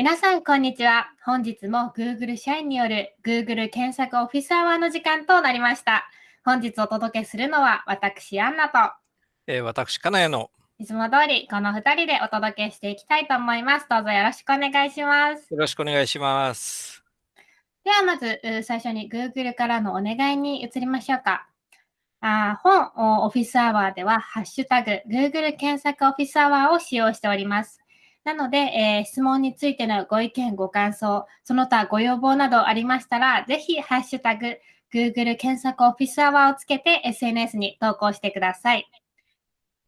皆さん、こんにちは。本日も Google 社員による Google 検索オフィスアワーの時間となりました。本日お届けするのは私、アンナと、えー私、金谷のいつも通りこの2人でお届けしていきたいと思います。どうぞよろしくお願いします。よろしくお願いします。ではまず、う最初に Google からのお願いに移りましょうか。あー本おオフィスアワーでは、ハッシュタグ Google 検索オフィスアワーを使用しております。なので、えー質問についてのご意見、ご感想、その他ご要望などありましたら、ぜひ、ハッシュタグ Google 検索オフィスアワーをつけて SNS に投稿してください。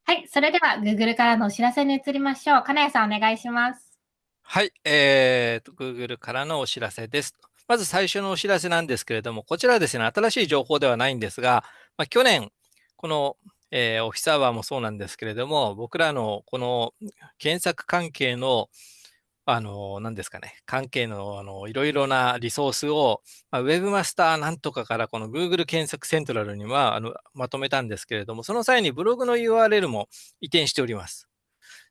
はい、それでは Google からのお知らせに移りましょう。金谷さん、お願いします。はい、えーと、Google からのお知らせです。まず最初のお知らせなんですけれども、こちらですね、新しい情報ではないんですが、まあ、去年、この、えーオフィスアワーもそうなんですけれども、僕らのこの検索関係の、あの、何ですかね、関係の、あの、いろいろなリソースを、まあ、Webmaster なんとかからこの Google 検索セントラルには、あの、まとめたんですけれども、その際にブログの URL も移転しております。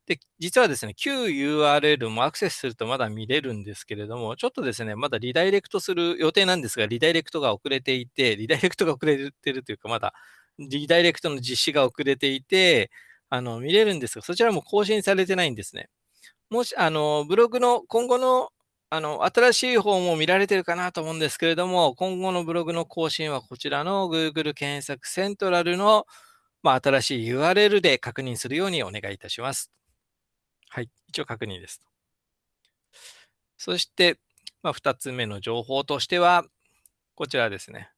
で、実はですね、旧 URL もアクセスするとまだ見れるんですけれども、ちょっとですね、まだリダイレクトする予定なんですが、リダイレクトが遅れていて、リダイレクトが遅れてるというか、まだリダイレクトの実施が遅れていて、あの、見れるんですが、そちらも更新されてないんですね。もし、あの、ブログの今後の、あの、新しい方も見られてるかなと思うんですけれども、今後のブログの更新はこちらの Google 検索セントラルの、まあ、新しい URL で確認するようにお願いいたします。はい、一応確認です。そして、まあ、2つ目の情報としては、こちらですね。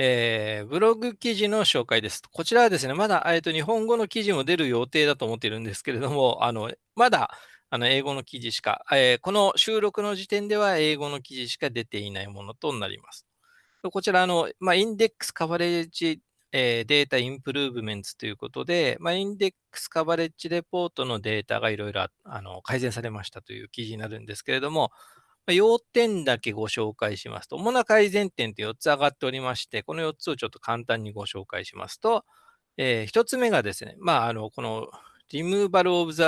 えーブログ記事の紹介です。こちらはですね、まだ、えーと日本語の記事も出る予定だと思っているんですけれども、あのまだあの英語の記事しか、えーこの収録の時点では英語の記事しか出ていないものとなります。こちらの、まあ、インデックスカバレッジ、えーデータインプルーブメンツということで、まあ、インデックスカバレッジレポートのデータがいろいろ改善されましたという記事になるんですけれども、要点だけご紹介しますと、主な改善点って4つ上がっておりまして、この4つをちょっと簡単にご紹介しますと、え1つ目がですね、まあ、あのこの Removal of the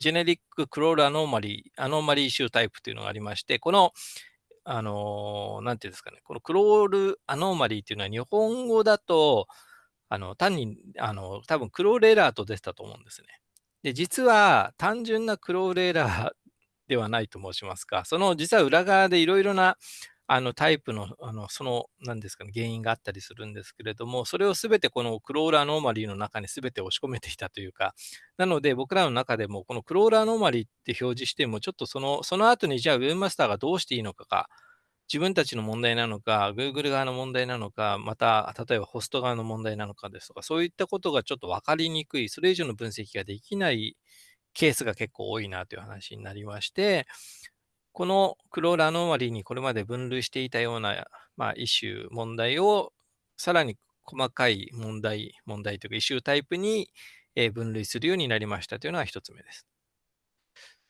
Generic Crawl Anomaly, Anomaly Issue Type というのがありまして、このあの、なんていうんですかね、このクロールアノーマリーっていうのは日本語だと、あの、単に、あの、多分クロールエラーと出てたと思うんですね。で、実は単純なクロールエラーではないと申しますか、その実は裏側でいろいろなあのタイプの、あのその、なんですかね、原因があったりするんですけれども、それをすべてこのクロールアノーマリーの中にすべて押し込めていたというか、なので僕らの中でもこのクロールアノーマリーって表示しても、ちょっとその、その後にじゃあ Webmaster がどうしていいのかが、自分たちの問題なのか、Google 側の問題なのか、また、例えばホスト側の問題なのかですとか、そういったことがちょっと分かりにくい、それ以上の分析ができないケースが結構多いなという話になりまして、このクロールアノーマリーにこれまで分類していたような、まあ、イシュー、問題をさらに細かい問題、問題というかイシュータイプに分類するようになりましたというのが一つ目です。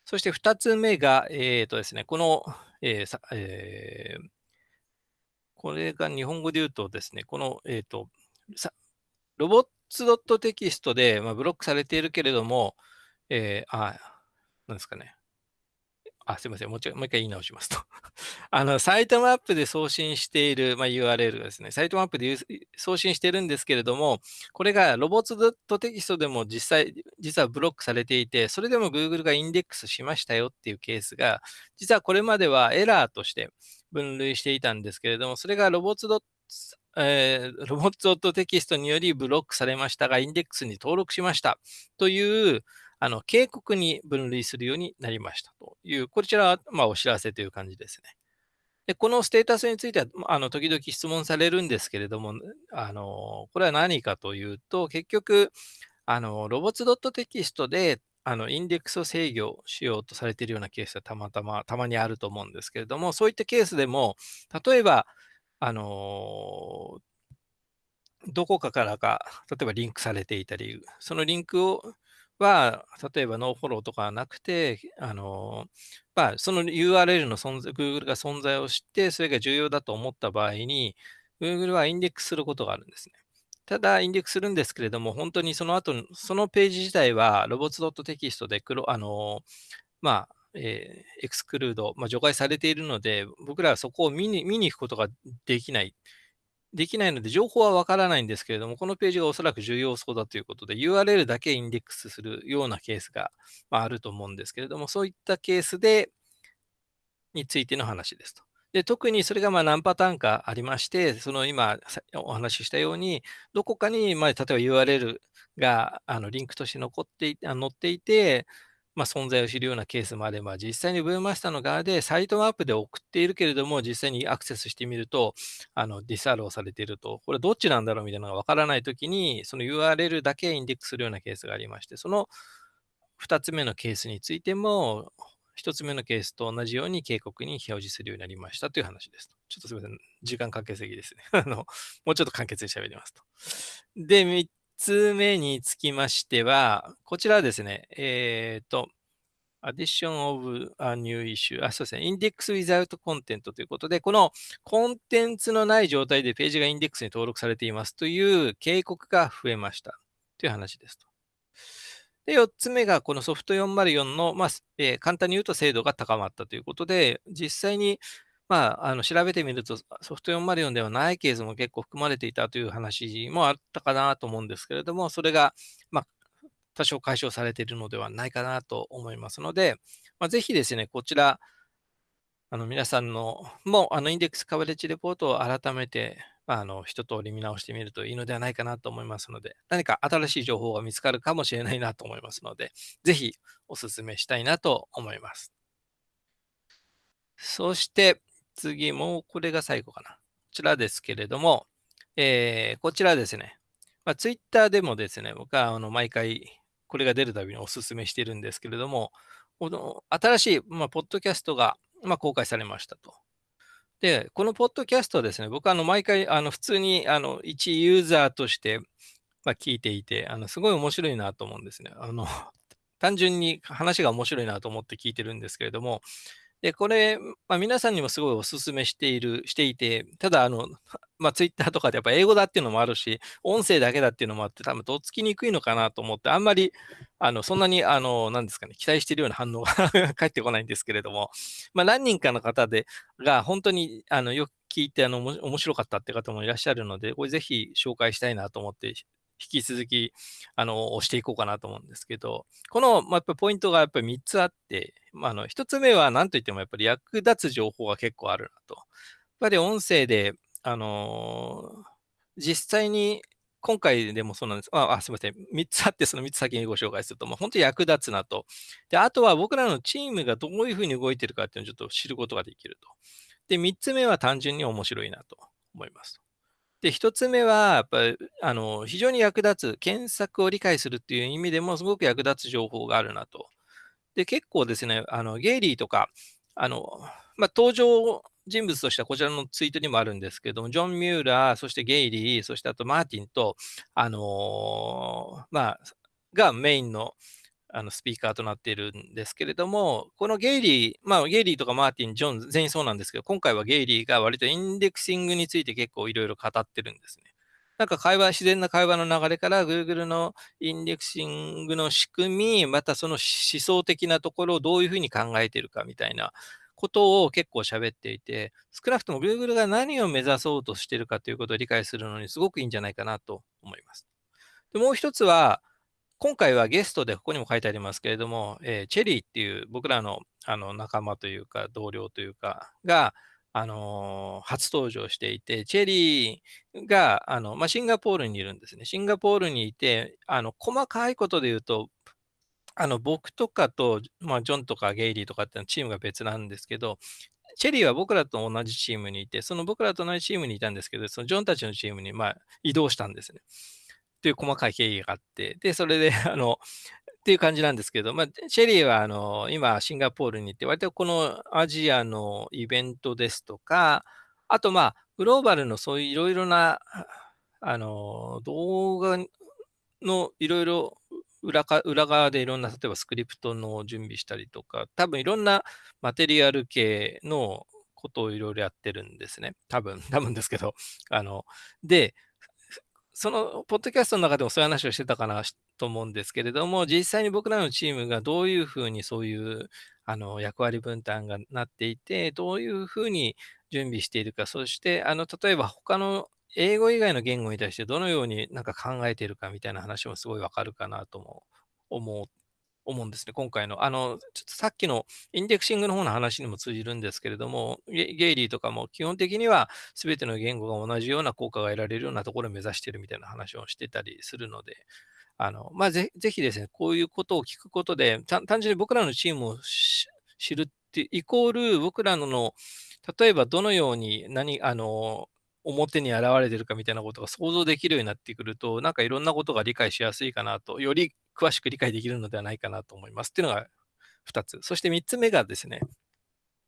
そして二つ目が、えーとですね、この、えーさえーこれが日本語で言うとですね、この、えーと、ロボッツ .txt で、まあ、ブロックされているけれども、えーあ、なんですかね。あ、すみません。もう一回もう一回言い直しますと。あの、サイトマップで送信している、まあ、URL がですね、サイトマップで送信してるんですけれども、これがロボッツ .txt でも実際、実はブロックされていて、それでも Google がインデックスしましたよっていうケースが、実はこれまではエラーとして分類していたんですけれども、それがロボッツえーロボット .txt によりブロックされましたが、インデックスに登録しましたという、あの警告に分類するようになりましたという、こちらはまお知らせという感じですね。でこのステータスについては、あの時々質問されるんですけれども、あのこれは何かというと、結局、あのロボッツ .txt であのインデックスを制御しようとされているようなケースはたまたま、たまにあると思うんですけれども、そういったケースでも、例えば、あのどこかからか、例えばリンクされていたり、そのリンクをは、例えば nofollow とかはなくて、あのまあ、その URL の存在、Google が存在を知って、それが重要だと思った場合に、Google はインデックスすることがあるんですね。ただ、インデックスするんですけれども、本当にその後、そのページ自体は、 robots.txt で黒、あの、まあ、えー、エクスクルード、まあ、除外されているので、僕らはそこを見に見に行くことができない。できないので、情報はわからないんですけれども、このページがおそらく重要そうだということで、URL だけインデックスするようなケースが、あ、ると思うんですけれども、そういったケースで、についての話ですと。で特にそれがまあ何パターンかありまして、その今お話ししたように、どこかに、まあ、例えば URL があのリンクとして残っていて載っていて、まあ、存在を知るようなケースもあれば、実際に Webmaster の側でサイトマップで送っているけれども、実際にアクセスしてみると、あの disallow されていると、これどっちなんだろうみたいなのがわからないときに、その URL だけインデックスするようなケースがありまして、その2つ目のケースについても、1つ目のケースと同じように警告に表示するようになりましたという話です。ちょっとすみません。時間かけすぎですね。あの、もうちょっと簡潔に喋りますと。で、つ目につきましては、こちらですね、えっ、ー、と、addition of a new issue あ、そうですね、index without content ということで、このコンテンツのない状態でページがインデックスに登録されています。という警告が増えました。という話ですと。で、4つ目がこのソフト404の、まあえー、簡単に言うと精度が高まったということで、実際にまあ、あの調べてみると、ソフト404ではないケースも結構含まれていたという話もあったかなと思うんですけれども、それが、まあ、多少解消されているのではないかなと思いますので、まあ、ぜひですね、こちら、あの皆さんのもあのインデックスカバレッジレポートを改めて、まあ、あの一通り見直してみるといいのではないかなと思いますので、何か新しい情報が見つかるかもしれないなと思いますので、ぜひお勧めしたいなと思います。そして、次も、これが最後かな。こちらですけれども、えー、こちらですね。まあ、ツイッターでもですね、僕はあの毎回これが出るたびにお勧めしているんですけれども、この新しい、まあ、ポッドキャストが、まあ、公開されましたと。で、このポッドキャストですね、僕はあの毎回あの普通にあの一ユーザーとして、まあ、聞いていて、あのすごい面白いなと思うんですね。あの単純に話が面白いなと思って聞いてるんですけれども、で、これ、まあ、皆さんにもすごいお勧めしている、していて、ただ、あの、まあ、ツイッターとかでやっぱ英語だっていうのもあるし、音声だけだっていうのもあって、多分とっつきにくいのかなと思って、あんまり、あの、そんなに、あの、なんですかね、期待しているような反応が 返ってこないんですけれども、まあ、何人かの方で、が、本当に、あの、よく聞いて、あの、面白かったって方もいらっしゃるので、これぜひ紹介したいなと思って引き続き、あの、押していこうかなと思うんですけど、この、まあ、やっぱポイントがやっぱり3つあって、まあ、あの、1つ目は何といってもやっぱり役立つ情報が結構あるなと。やっぱり音声で、あのー、実際に今回でもそうなんです。あ、あすみません。3つあって、その3つ先にご紹介すると、まあ、本当に役立つなと。で、あとは僕らのチームがどういうふうに動いてるかっていうのをちょっと知ることができると。で、3つ目は単純に面白いなと思います。で、一つ目は、やっぱ、あの、非常に役立つ、検索を理解するっていう意味でもすごく役立つ情報があるなと。で、結構ですね、あの、ゲイリーとか、あの、まあ、登場人物としてはこちらのツイートにもあるんですけども、ジョン・ミューラー、そしてゲイリー、そしてあとマーティンと、あのー、まあ、がメインのあのスピーカーとなっているんですけれども、このゲイリー、まあ、ゲイリーとかマーティン、ジョン、全員そうなんですけど、今回はゲイリーが割とインデックシングについて結構いろいろ語ってるんですね。なんか会話、自然な会話の流れから Google のインデックシングの仕組み、またその思想的なところをどういうふうに考えているかみたいなことを結構喋っていて、少なくとも Google が何を目指そうとしているかということを理解するのにすごくいいんじゃないかなと思います。でもう一つは、今回はゲストでここにも書いてありますけれども、えー、チェリーっていう僕らのあの仲間というか同僚というかが、あのー、初登場していて、チェリーがあの、まあ、シンガポールにいるんですね。シンガポールにいて、あの細かいことで言うと、あの僕とかと、まあ、ジョンとかゲイリーとかっていうのはチームが別なんですけど、チェリーは僕らと同じチームにいて、その僕らと同じチームにいたんですけど、そのジョンたちのチームにまあ移動したんですね。っていう細かい経緯があって、で、それで、あの、っていう感じなんですけど、まあ、シェリーは、あの、今、シンガポールに行って、割とこのアジアのイベントですとか、あと、まあ、グローバルのそういういろいろな、あの、動画のいろいろ裏か裏側でいろんな、例えばスクリプトの準備したりとか、多分いろんなマテリアル系のことをいろいろやってるんですね。多分、多分ですけど。あの、で、そのポッドキャストの中でもそういう話をしてたかなと思うんですけれども、実際に僕らのチームがどういうふうにそういうあの役割分担がなっていて、どういうふうに準備しているか、そしてあの例えば他の英語以外の言語に対してどのようになんか考えているかみたいな話もすごいわかるかなとも思う思うんですね、今回の。あの、ちょっとさっきのインデクシングの方の話にも通じるんですけれども、ゲイリーとかも基本的には全ての言語が同じような効果が得られるようなところを目指してるみたいな話をしてたりするので、あの、まあ、ぜぜひですね、こういうことを聞くことで、単純に僕らのチームを知るってイコール僕らの例えばどのように何、あの、表に現れてるかみたいなことが想像できるようになってくると、なんかいろんなことが理解しやすいかなと、より詳しく理解できるのではないかなと思います。っていうのが2つ。そして3つ目がですね、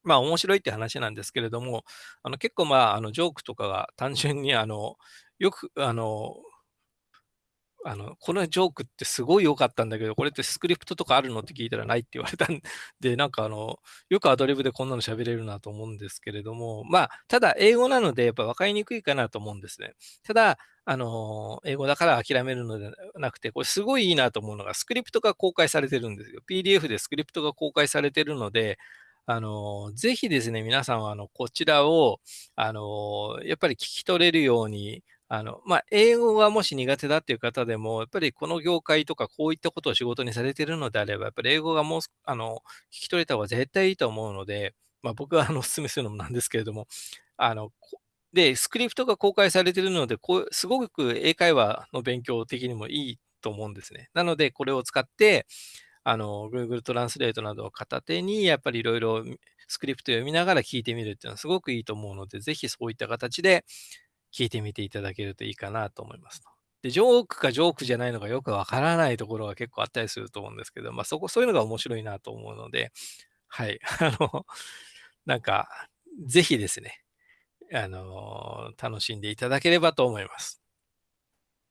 まあ面白いって話なんですけれども、あの結構まああのジョークとかが単純にあのよくあのあの、このジョークってすごい良かったんだけど、これってスクリプトとかあるのって聞いたらないって言われたん で、なんかあの、よくアドリブでこんなの喋れるなと思うんですけれども、まあ、ただ英語なのでやっぱ分かりにくいかなと思うんですね。ただ、あの、英語だから諦めるのではなくて、これすごいいいなと思うのが、スクリプトが公開されてるんですよ。PDF でスクリプトが公開されてるので、あの、ぜひですね、皆さんは、あの、こちらを、あの、やっぱり聞き取れるように、あの、まあ、英語がもし苦手だっていう方でも、やっぱりこの業界とかこういったことを仕事にされてるのであれば、やっぱり英語がもう、あの、聞き取れた方が絶対いいと思うので、まあ、僕はあのお勧めするのもなんですけれども、あの、で、スクリプトが公開されているので、こうすごく英会話の勉強的にもいいと思うんですね。なので、これを使って、あの、Google トランスレートなどを片手に、やっぱりいろいろスクリプト読みながら聞いてみるっていうのはすごくいいと思うので、ぜひそういった形で聞いてみていただけるといいかなと思います。で、ジョークかジョークじゃないのかよくわからないところが結構あったりすると思うんですけど、まあそこ、そういうのが面白いなと思うので、はい。あの、なんか、ぜひですね、あの、楽しんでいただければと思います。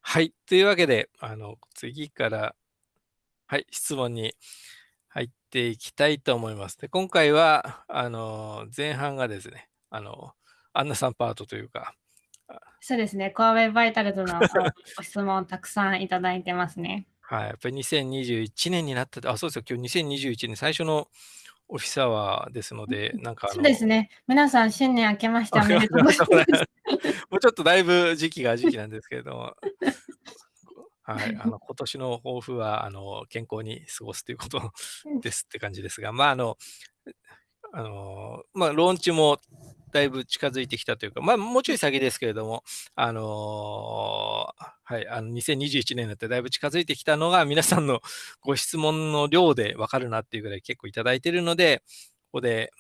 はい。というわけで、あの、次から、はい、質問に入っていきたいと思います。で、今回は、あの、前半がですね、あの、アンナさんパートというか、そうですね、コアウェイバイタルズのご質問たくさんいただいてますね。はい、やっぱり2021年になったあ、そうですよ、今日2021年最初のオフィスアワーですので、なんかそうですね。皆さん、新年明けまして おめでとうございます。もうちょっとだいぶ時期が時期なんですけれども。はい、あの今年の抱負はあの健康に過ごすということですって感じですが、まああの、あのまあ、ローンチもだいぶ近づいてきたというか、まあ、もうちょい先ですけれども、あのー、はい、あの2021年になってだいぶ近づいてきたのが、皆さんのご質問の量でわかるなっていうぐらい結構いただいているので、ここで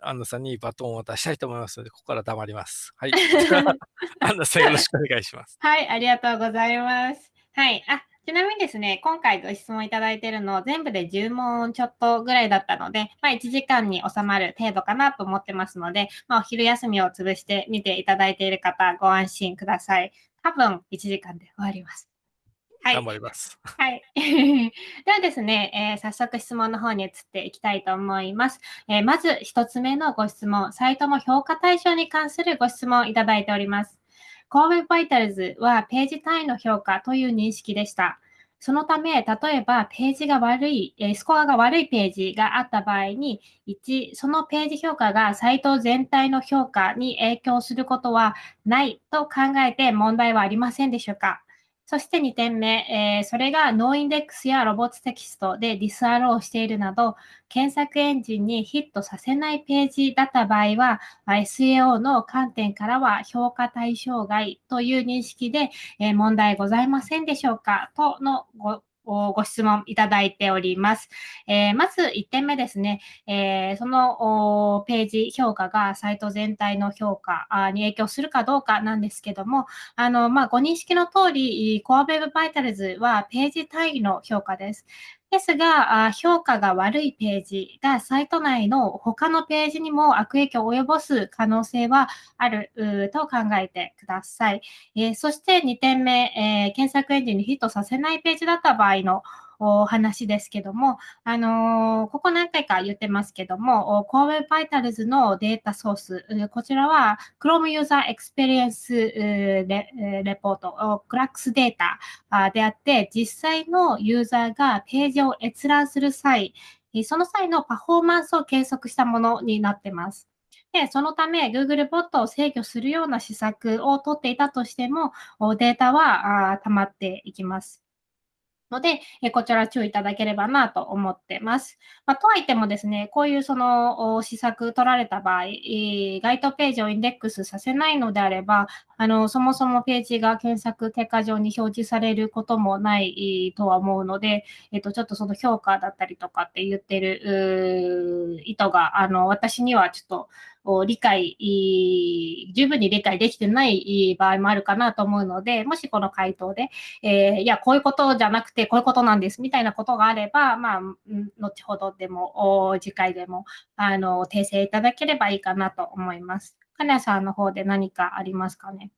アンナさんにバトンを渡したいと思いますので、ここから黙ります。はい。アンナさんよろしくお願いします。はい、ありがとうございます。はい。あ、ちなみにですね、今回ご質問いただいているの全部で10問ちょっとぐらいだったので、まあ、1時間に収まる程度かなと思ってますので、まあ、お昼休みを潰して見ていただいている方、ご安心ください。多分1時間で終わります。はい。頑張ります。はい。ではですね、えー、早速質問の方に移っていきたいと思います。えー、まず1つ目のご質問、サイトの評価対象に関するご質問いただいております。Core Web Vitals はページ単位の評価という認識でした。そのため、例えばページが悪い、スコアが悪いページがあった場合に、1、そのページ評価がサイト全体の評価に影響することはないと考えて問題はありませんでしょうか？そして2点目、えー、それが noindex や robots text で disallow しているなど、検索エンジンにヒットさせないページだった場合は、SAO の観点からは評価対象外という認識で、えー、問題ございませんでしょうかとのごご質問いただいております。えー、まず1点目ですね、えー、そのページ評価がサイト全体の評価に影響するかどうかなんですけども、あの、まあ、ご認識の通り、コアウェブバイタルズはページ単位の評価です。ですが、評価が悪いページがサイト内の他のページにも悪影響を及ぼす可能性はあると考えてください。え、そして2点目、え、検索エンジンにヒットさせないページだった場合のお話ですけども、あの、ここ何回か言ってますけども、Core Web Vitals のデータソース、こちらは Chrome User Experience レレポート、CLAX データであって、実際のユーザーがページを閲覧する際、その際のパフォーマンスを計測したものになってます。で、そのため Google ボットを制御するような施策を取っていたとしても、データは溜まっていきます。ので、えこちら注意いただければなと思ってます。まあ、とはいってもですね、こういうその施策取られた場合、該当ページをインデックスさせないのであれば、あの、そもそもページが検索結果上に表示されることもないとは思うので、えっと、ちょっとその評価だったりとかって言ってる意図が、あの、私にはちょっと、理解、十分に理解できてない場合もあるかなと思うので、もしこの回答で、えー、いや、こういうことじゃなくて、こういうことなんですみたいなことがあれば、まあ、後ほどでも、次回でも、あの、訂正いただければいいかなと思います。金谷さんの方で何かありますかね？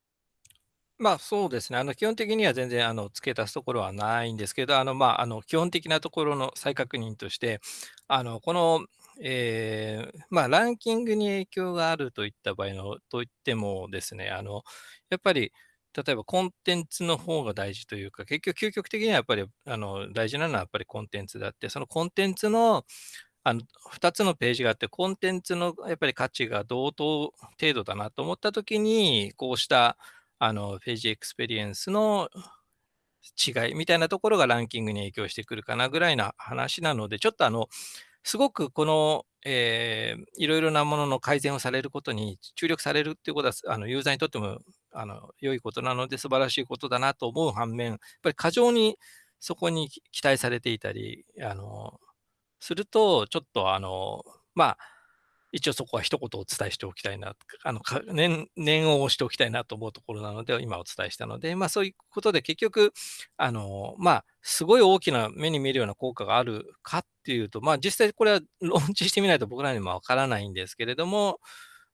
まあ、そうですね。あの、基本的には全然、あの、付け足すところはないんですけど、あの、まあ、あの、基本的なところの再確認として、あの、この、えー、まあ、ランキングに影響があるといった場合の、といってもですね、あの、やっぱり、例えばコンテンツの方が大事というか、結局究極的にはやっぱりあの大事なのはやっぱりコンテンツであって、そのコンテンツのあの2つのページがあって、コンテンツのやっぱり価値が同等程度だなと思ったときに、こうしたあの page experience の違いみたいなところがランキングに影響してくるかなぐらいな話なので、ちょっとあの、すごくこの、えー、いろいろなものの改善をされることに注力されるっていうことは、あのユーザーにとってもあの良いことなので、素晴らしいことだなと思う反面、やっぱり過剰にそこに期待されていたり、あのすると、ちょっとあの、まあ、一応そこは一言お伝えしておきたいな、あの念念を押しておきたいなと思うところなので、今お伝えしたので、まあ、そういうことで結局、あのまあ、すごい大きな目に見えるような効果があるかっていうと、まあ、実際これはローンチしてみないと僕らにもわからないんですけれども、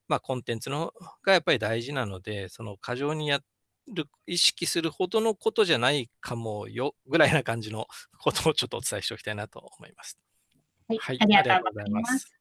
まあ、コンテンツのがやっぱり大事なので、その過剰にやる、意識するほどのことじゃないかもよぐらいな感じのことをちょっとお伝えしておきたいなと思います。はい、はい、ありがとうございます。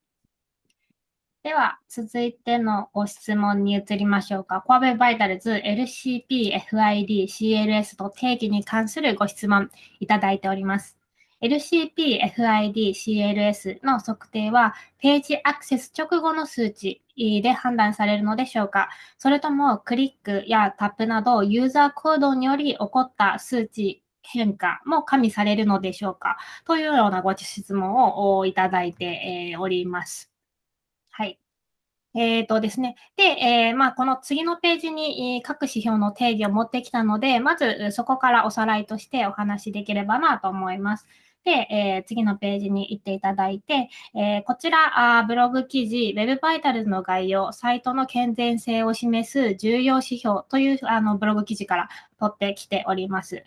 では、続いてのご質問に移りましょうか。コアベバイタルズ LCP、FID、CLS と定義に関するご質問いただいております。LCP、FID、CLS の測定は、ページアクセス直後の数値で判断されるのでしょうかそれとも、クリックやタップなど、ユーザー行動により起こった数値変化も加味されるのでしょうかというようなご質問をいただいております。えっ、ー、とですね。で、えー、まあ、この次のページに各指標の定義を持ってきたので、まずそこからおさらいとしてお話しできればなと思います。で、えー、次のページに行っていただいて、えー、こちらあ、ブログ記事、Web バイタルズの概要、サイトの健全性を示す重要指標というあのブログ記事から取ってきております。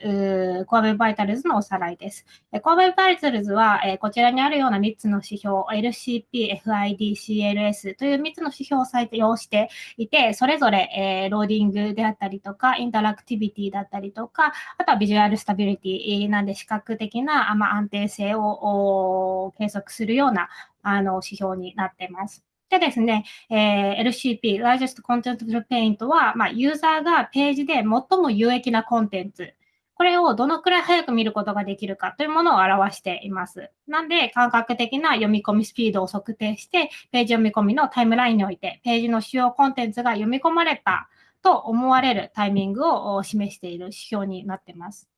Core Web Vitals のおさらいです。 Core Web Vitals は、えこちらにあるような3つの指標、LCP、FID、CLS という3つの指標を採用していて、それぞれ、え loading であったりとか、 interactivity だったりとか、あとは visual stability なんで視覚的な、ま安定性を計測するようなあの指標になっています。でですね、えー、LCP、Largest Content Paint は、まあ、ユーザーがページで最も有益なコンテンツ、これをどのくらい早く見ることができるかというものを表しています。なんで、感覚的な読み込みスピードを測定して、ページ読み込みのタイムラインにおいて、ページの主要コンテンツが読み込まれたと思われるタイミングを示している指標になっています。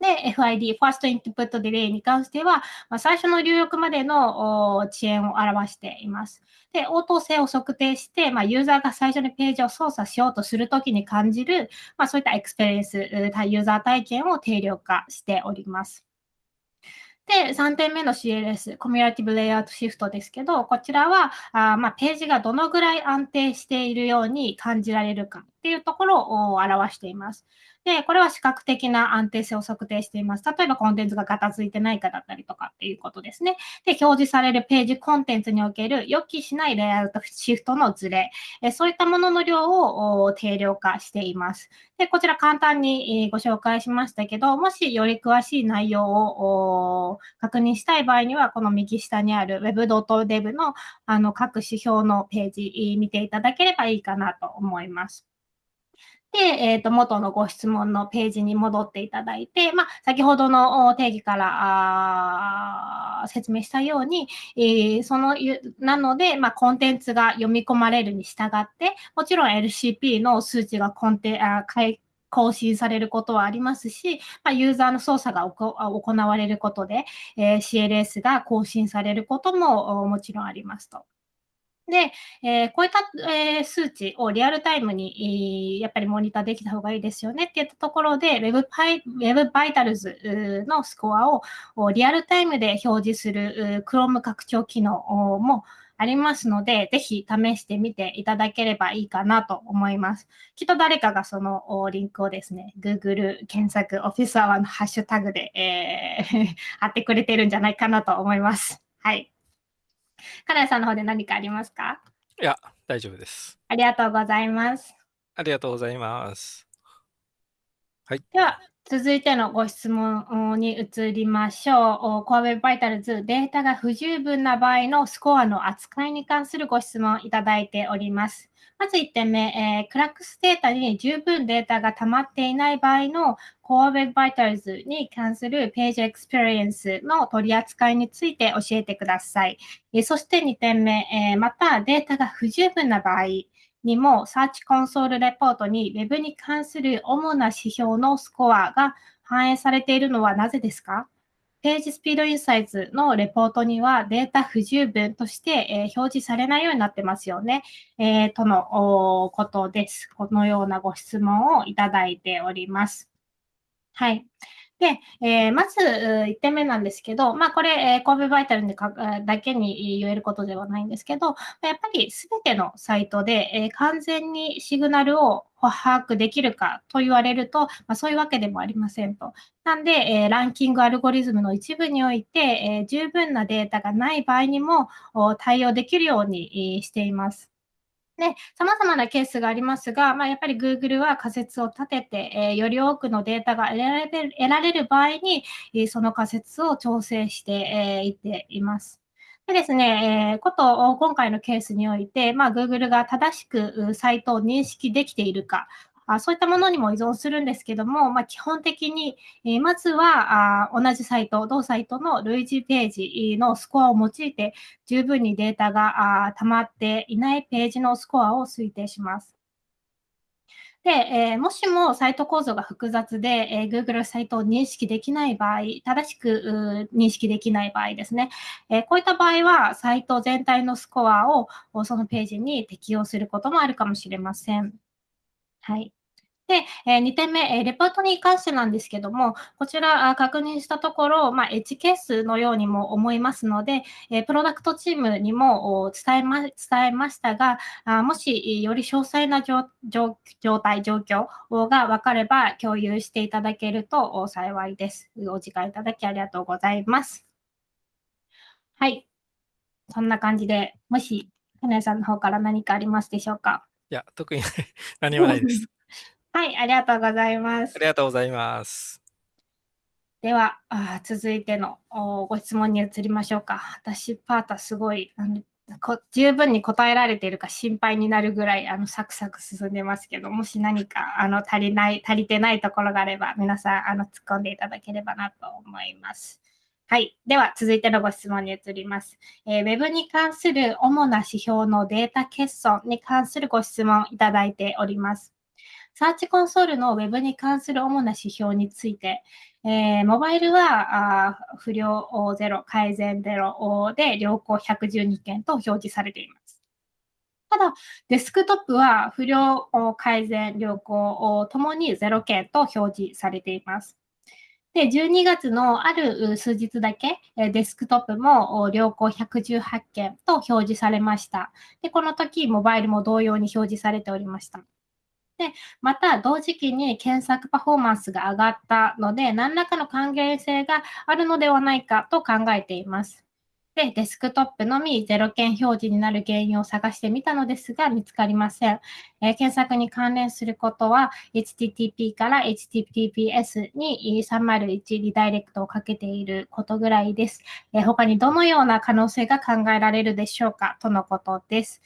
で、FID、First Input Delay に関しては、まあ、最初の入力までの遅延を表しています。で、応答性を測定して、まあ、ユーザーが最初にページを操作しようとするときに感じる、まあ、そういったエクスペリエンス、ユーザー体験を定量化しております。で、3点目の CLS、 Cumulative Layout Shift ですけど、こちらは、あまあ、ページがどのぐらい安定しているように感じられるかっていうところを表しています。で、これは視覚的な安定性を測定しています。例えばコンテンツがガタついてないかだったりとかっていうことですね。で、表示されるページコンテンツにおける予期しないレイアウトシフトのズレ、えそういったものの量を定量化しています。で、こちら簡単にご紹介しましたけど、もしより詳しい内容を確認したい場合には、この右下にある web.dev のあの各指標のページ見ていただければいいかなと思います。で、えっ、ー、と、元のご質問のページに戻っていただいて、まあ、先ほどの定義から説明したように、えー、その、なので、まあ、コンテンツが読み込まれるに従って、もちろん LCP の数値がコンテあ更新されることはありますし、まあ、ユーザーの操作が行われることで、えー、CLS が更新されることももちろんありますと。で、えー、こういった、えー、数値をリアルタイムに、えー、やっぱりモニターできた方がいいですよねっていったところで、Web, Web Vitals のスコアをリアルタイムで表示する Chrome 拡張機能もありますので、ぜひ試してみていただければいいかなと思います。きっと誰かがそのリンクをですね、Google 検索オフィスアワーのハッシュタグで、えー、貼ってくれてるんじゃないかなと思います。はい。金谷さんの方で何かありますか？いや、大丈夫です。ありがとうございます。ありがとうございます。はい。では、続いてのご質問に移りましょう。Core Web Vitals データが不十分な場合のスコアの扱いに関するご質問いただいております。まず1点目、えー、 CrUX データに十分データが溜まっていない場合の Core Web Vitals に関するページエクスペリエンスの取り扱いについて教えてください。え、そして2点目、え、またデータが不十分な場合にも、サーチコンソールレポートに Web に関する主な指標のスコアが反映されているのはなぜですか？ページスピードインサイズのレポートにはデータ不十分として、え、表示されないようになってますよね。え、とのことです。このようなご質問をいただいております。はい。で、えー、まず1点目なんですけど、まあ、これ、えー、神戸バイタルにかだけに言えることではないんですけど、やっぱりすべてのサイトで、え、完全にシグナルを把握できるかと言われると、まあ、そういうわけでもありませんと。なんで、え、ランキングアルゴリズムの一部において、え、十分なデータがない場合にも対応できるようにしています。ね、様々なケースがありますが、まあ、やっぱり Google は仮説を立てて、えー、より多くのデータが得られる得られる場合に、えー、その仮説を調整してい、えー、っています。でですね、えー、こと、今回のケースにおいて、まあ、Google が正しくサイトを認識できているか、あそういったものにも依存するんですけども、まあ、基本的に、え、まずはあ同じサイト、同サイトの類似ページのスコアを用いて、十分にデータがあ溜まっていないページのスコアを推定します。で、えー、もしもサイト構造が複雑で、えー、Google サイトを認識できない場合、正しく認識できない場合ですね、えー、こういった場合は、サイト全体のスコアをそのページに適用することもあるかもしれません。はい。で、えー、2点目、えー、レポートに関してなんですけども、こちらあ確認したところ、まあ、エッジケースのようにも思いますので、え、プロダクトチームにも伝えま伝えましたが、あもしより詳細な状態、状況が分かれば共有していただけると幸いです。お時間いただきありがとうございます。はい。そんな感じで、もし、金谷さんの方から何かありますでしょうか？いや、特に 何もないです。はい、ありがとうございます。ありがとうございます。では、あ続いてのご質問に移りましょうか。私、パータすごいあのこ十分に答えられているか心配になるぐらいあのサクサク進んでますけど、もし何かあの足りない、足りてないところがあれば、皆さんあの突っ込んでいただければなと思います。はい。では、続いてのご質問に移ります。えー、Web に関する主な指標のデータ欠損に関するご質問いただいております。サーチコンソールの Web に関する主な指標について、えー、モバイルはあ不良0、改善0で良好112件と表示されています。ただ、デスクトップは不良改善、良好ともに0件と表示されています。で、12月のある数日だけ、デスクトップも良好118件と表示されました。で、この時、モバイルも同様に表示されておりました。で、また同時期に検索パフォーマンスが上がったので、何らかの還元性があるのではないかと考えています。で、デスクトップのみ0件表示になる原因を探してみたのですが、見つかりません。えー、検索に関連することは、HTTP から HTTPS に301リダイレクトをかけていることぐらいです。えー、他にどのような可能性が考えられるでしょうかとのことです。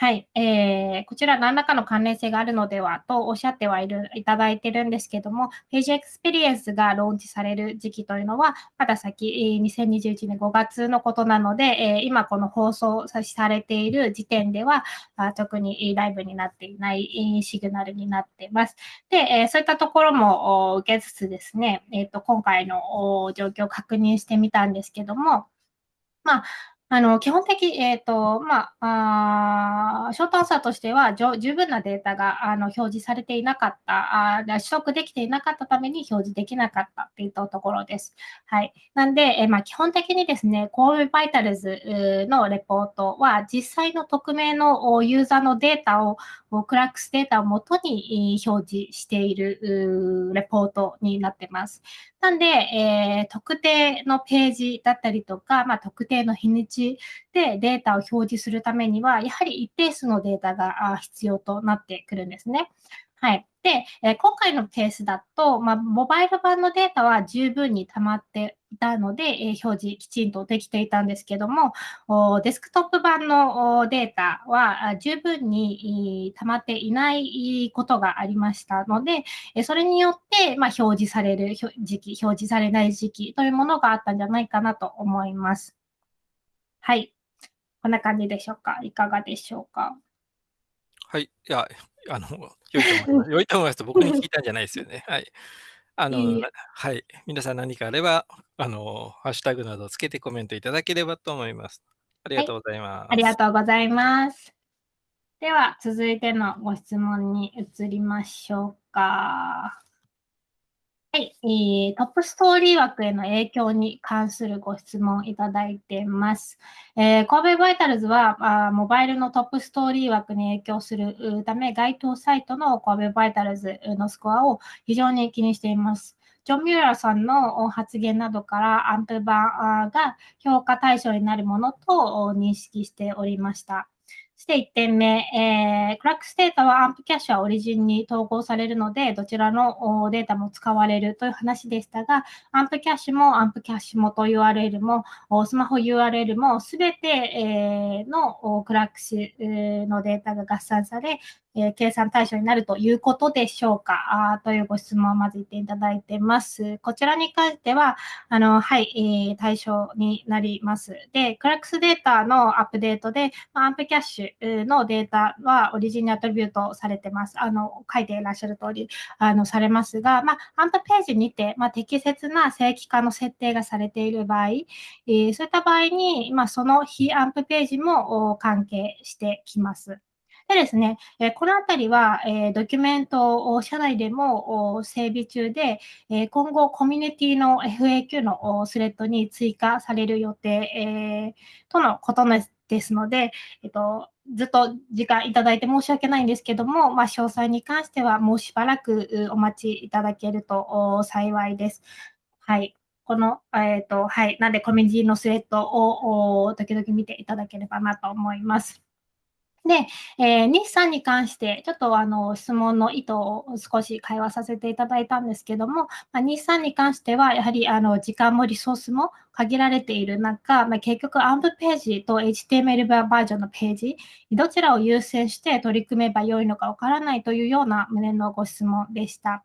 はい、えー、こちら何らかの関連性があるのではとおっしゃってはいるいただいてるんですけども、ページエクスペリエンスがローンチされる時期というのは、まだ先、2021年5月のことなので、え今この放送されている時点では、あ特にライブになっていないシグナルになっています。で、えそういったところも受けつつですね、えーと、今回の状況を確認してみたんですけども、まあ、あの、基本的、えっ、ー、と、まあ、あショートアンサーとしては、十分なデータがあの表示されていなかった、あ取得できていなかったために表示できなかったといったところです。はい。なんで、えー、まあ、基本的にですね、神戸バイタルズのレポートは、実際の匿名のユーザーのデータを、クラックスデータをもとに表示しているレポートになってます。なんで、えー、特定のページだったりとか、まあ、特定の日にちでデータを表示するためには、やはり一定数のデータが必要となってくるんですね。はい。で、え今回のケースだと、まあ、モバイル版のデータは十分に溜まっていたので、え表示きちんとできていたんですけども、デスクトップ版のデータは十分に溜まっていないことがありましたので、えそれによって、ま表示される時期、表示されない時期というものがあったんじゃないかなと思います。はい。こんな感じでしょうか。いかがでしょうか。はい。いや、あの、良いと思います。良いと思いますと、僕に聞いたんじゃないですよね。はい。あの、いいはい。皆さん何かあれば、あの、ハッシュタグなどをつけてコメントいただければと思います。ありがとうございます。はい、ありがとうございます。では、続いてのご質問に移りましょうか。はい、えー、トップストーリー枠への影響に関するご質問いただいています。えー、 Core Web Vitals はあモバイルのトップストーリー枠に影響するため、該当サイトの Core Web Vitals のスコアを非常に気にしています。ジョン・ミューラーさんの発言などからアンプ版が評価対象になるものと認識しておりました。そして1点目、えー、クラックスデータはアンプキャッシュはオリジンに統合されるので、どちらのデータも使われるという話でしたが、アンプキャッシュもアンプキャッシュ元 URL も、スマホ URL もすべて、のクラックスのデータが合算され、え、計算対象になるということでしょうか？あというご質問をまず言っていただいてます。こちらに関しては、あの、はい、えー、対象になります。で、クラックスデータのアップデートでま、アンプキャッシュのデータはオリジンにアトリビュートされてます。あの、書いていらっしゃる通り、あの、されますが、まあ、アンプページにて、まあ、適切な正規化の設定がされている場合、えー、そういった場合に、まあ、その非アンプページも関係してきます。でですね、えこのあたりは、えドキュメントを社内でも整備中で、え今後コミュニティの FAQ のスレッドに追加される予定、とのことですので、えっと、ずっと時間いただいて申し訳ないんですけども、まあ、詳細に関してはもうしばらくお待ちいただけると幸いです。はい。この、えっ、ー、と、はい。なんで、コミュニティのスレッドを時々見ていただければなと思います。で、えー、日産に関して、ちょっとあの質問の意図を少し会話させていただいたんですけども、まあ、日産に関しては、やはりあの時間もリソースも限られている中、まあ、結局、アンプページと HTML バージョンのページ、どちらを優先して取り組めばよいのかわからないというような旨のご質問でした。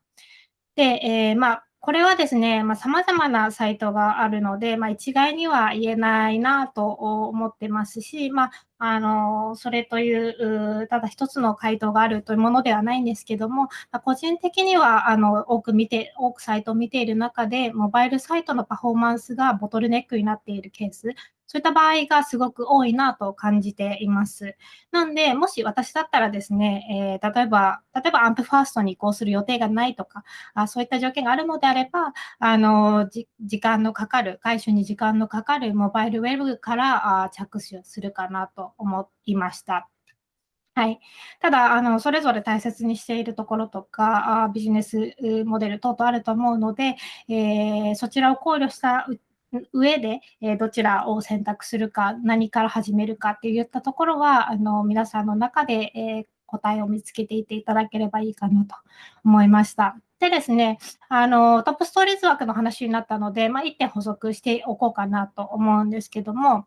で、えー、まあこれはですね、まあ、様々なサイトがあるので、まあ、一概には言えないなと思ってますし、まあ、あの、それという、ただ一つの回答があるというものではないんですけども、ま、個人的には、あの、多く見て、多くサイトを見ている中で、モバイルサイトのパフォーマンスがボトルネックになっているケース、そういった場合がすごく多いなと感じています。なんで、もし私だったらですね、えー、例えば、例えばアンプファーストに移行する予定がないとか、あそういった条件があるのであれば、あの、時間のかかる、回収に時間のかかるモバイルウェブからあ着手するかなと思いました。はい。ただ、あの、それぞれ大切にしているところとか、あビジネスモデル等々あると思うので、えー、そちらを考慮した上で、えどちらを選択するか、何から始めるかっていったところは、あの、皆さんの中で、え答えを見つけていっていただければいいかなと思いました。でですね、あの、トップストーリーズ枠の話になったので、まあ、1点補足しておこうかなと思うんですけども、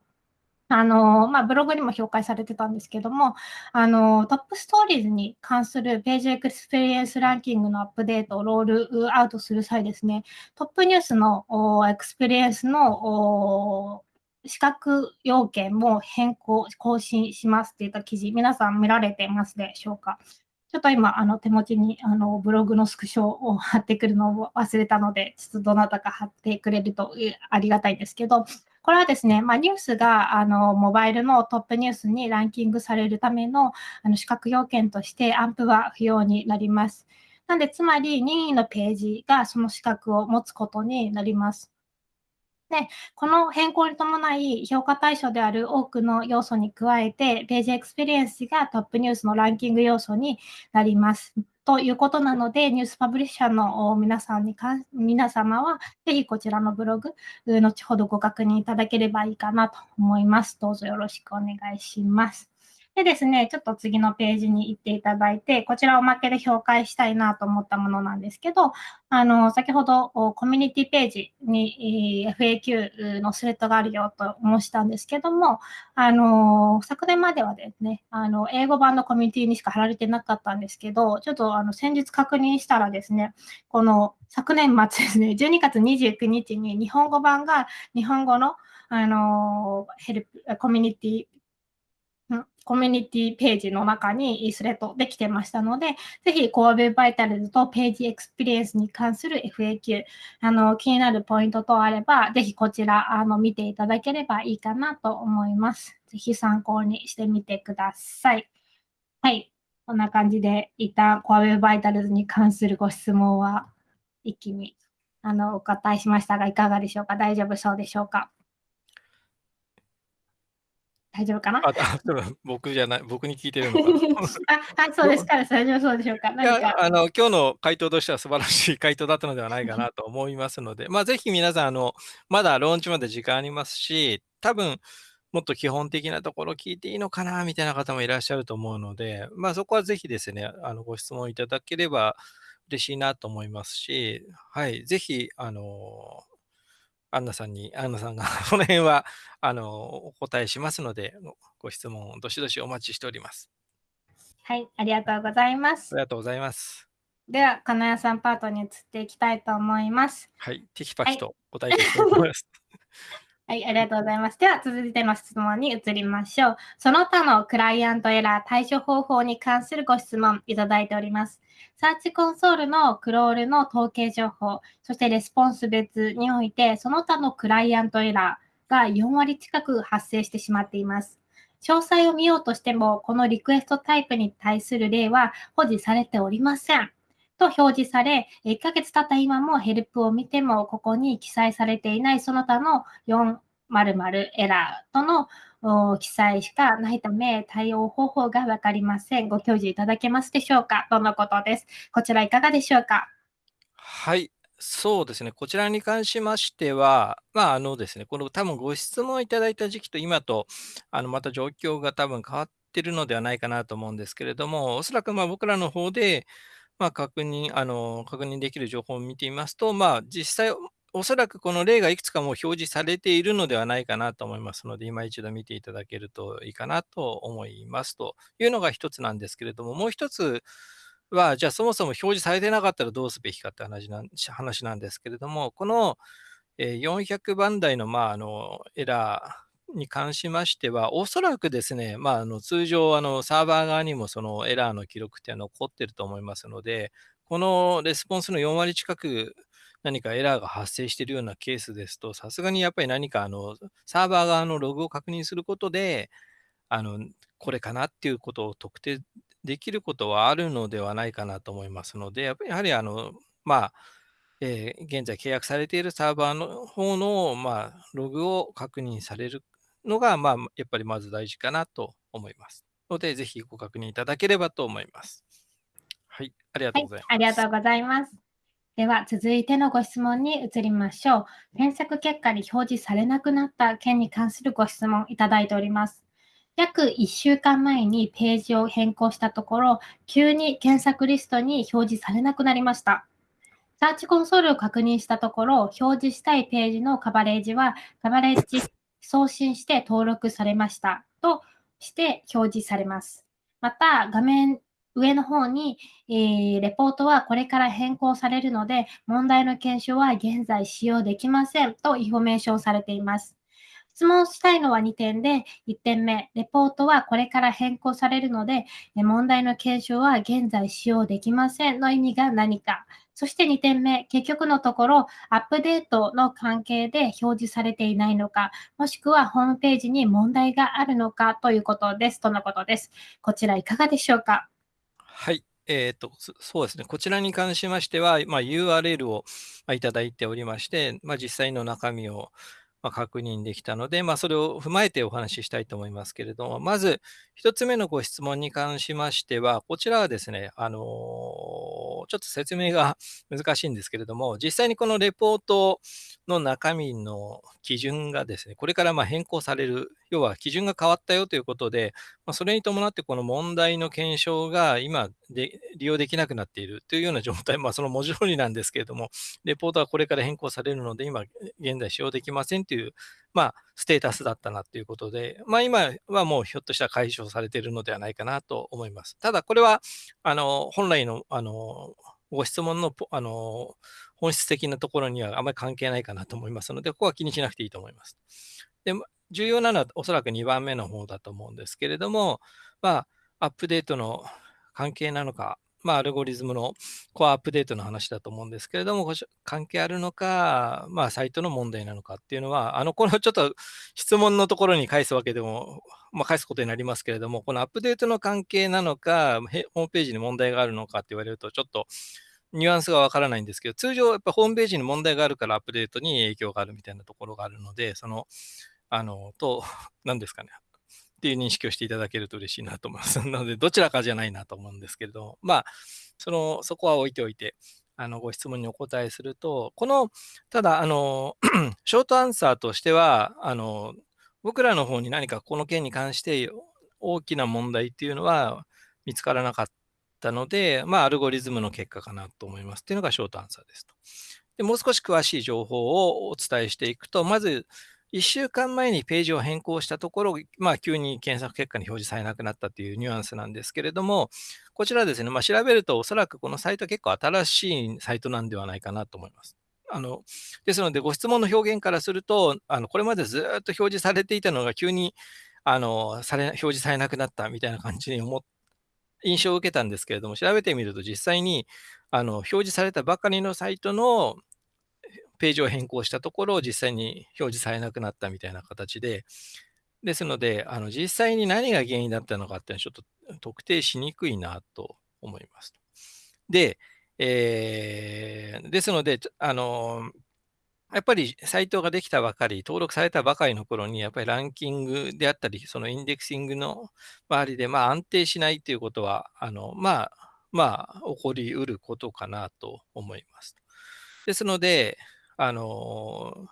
あの、まあ、ブログにも紹介されてたんですけども、あの、 Top Stories に関するページエクスペリエンスランキングのアップデートをロールアウトする際ですね、トップニュースのエクスペリエンスの資格要件も変更、更新しますっていった記事、皆さん見られてますでしょうか？ちょっと今、あの手持ちにあのブログのスクショを貼ってくるのを忘れたので、ちょっとどなたか貼ってくれるとありがたいんですけど、これはですね、まあ、ニュースがあのモバイルのトップニュースにランキングされるためのあの資格要件として AMP は不要になります。なんで、つまり任意のページがその資格を持つことになります。で、この変更に伴い、評価対象である多くの要素に加えて、ページエクスペリエンスがトップニュースのランキング要素になります。ということなので、ニュースパブリッシャーの皆さんにか、皆様は、ぜひこちらのブログ、後ほどご確認いただければいいかなと思います。どうぞよろしくお願いします。でですね、ちょっと次のページに行っていただいて、こちらおまけで紹介したいなと思ったものなんですけど、あの、先ほどコミュニティページに FAQ のスレッドがあるよと申したんですけども、あの、昨年まではですね、あの、英語版のコミュニティにしか貼られてなかったんですけど、ちょっとあの、先日確認したらですね、この昨年末ですね、12月29日に日本語版が日本語のあの、ヘルプ、コミュニティコミュニティページの中にスレッドできてましたので、ぜひ Core Web Vitals とページエクスペリエンスに関する FAQ、あの気になるポイントとあれば、ぜひこちらあの見ていただければいいかなと思います。ぜひ参考にしてみてください。はい。こんな感じで、一旦 Core Web Vitals に関するご質問は一気にあのお答えしましたが、いかがでしょうか？大丈夫そうでしょうか？大丈夫かな？あ、僕じゃない、僕に聞いてるのか あ、はい、そうです。から、大丈夫そうでしょうか？いや、あの、今日の回答としては素晴らしい回答だったのではないかなと思いますので、まあ、ぜひ皆さん、あの、まだローンチまで時間ありますし、多分、もっと基本的なところ聞いていいのかなみたいな方もいらっしゃると思うので、まあ、そこはぜひですね、あの、ご質問いただければ嬉しいなと思いますし、はい、ぜひ、あの、アンナさんに、アンナさんが この辺は、あの、お答えしますので、ご質問、どしどしお待ちしております。はい、ありがとうございます。ありがとうございます。では、金谷さんパートに移っていきたいと思います。はい、テキパキと答えていきたいと思います。はい、ありがとうございます。では、続いての質問に移りましょう。その他のクライアントエラー対処方法に関するご質問いただいております。サーチコンソールのクロールの統計情報、そしてレスポンス別において、その他のクライアントエラーが4割近く発生してしまっています。詳細を見ようとしても、このリクエストタイプに対する例は保持されておりません。と表示され、1ヶ月経った今もヘルプを見ても、ここに記載されていないその他の4〇〇エラーとの記載しかないため、対応方法がわかりません。ご教示いただけますでしょうか？とのことです？こちらいかがでしょうか？はい。そうですね。こちらに関しましては、まあ、あのですね、この多分ご質問いただいた時期と今と、あの、また状況が多分変わってるのではないかなと思うんですけれども、おそらくまあ僕らの方で、まあ、確認、あの、確認できる情報を見てみますと、まあ、実際、おそらくこの例がいくつかもう表示されているのではないかなと思いますので、今一度見ていただけるといいかなと思いますというのが一つなんですけれども、もう一つは、じゃあそもそも表示されてなかったらどうすべきかって話な話なんですけれども、この400番台のまああのエラーに関しましては、おそらくですね、まあ、あの通常あのサーバー側にもそのエラーの記録って残ってると思いますので、このレスポンスの4割近く何かエラーが発生しているようなケースですと、さすがにやっぱり何かあのサーバー側のログを確認することで、あのこれかなっていうことを特定できることはあるのではないかなと思いますので、やっぱりやはりあの、まあ、えー、現在契約されているサーバーの方の、まあ、ログを確認されるのが、まあ、やっぱりまず大事かなと思います。ので、ぜひご確認いただければと思います。はい、ありがとうございます。はい、ありがとうございます。では、続いてのご質問に移りましょう。検索結果に表示されなくなった件に関するご質問いただいております。約1週間前にページを変更したところ、急に検索リストに表示されなくなりました。サーチコンソールを確認したところ、表示したいページのカバレージは、カバレッジ送信して登録されましたとして表示されます。また、画面上の方に、えー、レポートはこれから変更されるので、問題の検証は現在使用できませんとインフォメーションされています。質問したいのは2点で、1点目、レポートはこれから変更されるので、問題の検証は現在使用できませんの意味が何か。そして2点目、結局のところ、アップデートの関係で表示されていないのか、もしくはホームページに問題があるのかということです。とのことです。こちらいかがでしょうか？はい。えっ、ー、と、そうですね。こちらに関しましては、まあ、URL をいただいておりまして、まあ、実際の中身をま確認できたので、まあ、それを踏まえてお話ししたいと思いますけれども、まず1つ目のご質問に関しましては、こちらはですね、あのー、ちょっと説明が難しいんですけれども、実際にこのレポートの中身の基準がですね、これからま変更される、要は基準が変わったよということで、まそれに伴ってこの問題の検証が今で利用できなくなっているというような状態、まあ、その文字通りなんですけれども、レポートはこれから変更されるので、今現在使用できませんという、まあ、ステータスだったなということで、まあ、今はもうひょっとしたら解消されているのではないかなと思います。ただ、これはあの本来のあのご質問のあの本質的なところにはあまり関係ないかなと思いますので、ここは気にしなくていいと思います。で重要なのはおそらく2番目の方だと思うんですけれども、まあ、アップデートの関係なのか、まあ、アルゴリズムのコアアップデートの話だと思うんですけれども、関係あるのか、まあ、サイトの問題なのかっていうのは、あの、このちょっと質問のところに返すわけでも、まあ、返すことになりますけれども、このアップデートの関係なのか、ホームページに問題があるのかって言われると、ちょっとニュアンスがわからないんですけど、通常、やっぱホームページに問題があるからアップデートに影響があるみたいなところがあるので、その、あの、と、何ですかね、っていう認識をしていただけると嬉しいなと思います。なので、どちらかじゃないなと思うんですけれど、まあ、その、そこは置いておいて、あの、ご質問にお答えすると、この、ただ、あの、ショートアンサーとしては、あの、僕らの方に何かこの件に関して大きな問題っていうのは見つからなかったので、まあ、アルゴリズムの結果かなと思いますっていうのがショートアンサーですと。でもう少し詳しい情報をお伝えしていくと、まず、1週間前にページを変更したところ、まあ、急に検索結果に表示されなくなったというニュアンスなんですけれども、こちらですね、まあ、調べると、おそらくこのサイトは結構新しいサイトなんではないかなと思います。あのですので、ご質問の表現からすると、あのこれまでずっと表示されていたのが急にあのされ表示されなくなったみたいな感じに思っ印象を受けたんですけれども、調べてみると実際にあの表示されたばかりのサイトのページを変更したところを、実際に表示されなくなったみたいな形で、ですので、あの実際に何が原因だったのかっていうのはちょっと特定しにくいなと思います。で、えー、ですので、あのやっぱりサイトができたばかり、登録されたばかりの頃に、やっぱりランキングであったり、そのインデクシングの周りで、まあ、安定しないということは、あのまあ、まあ、起こりうることかなと思います。ですので、あの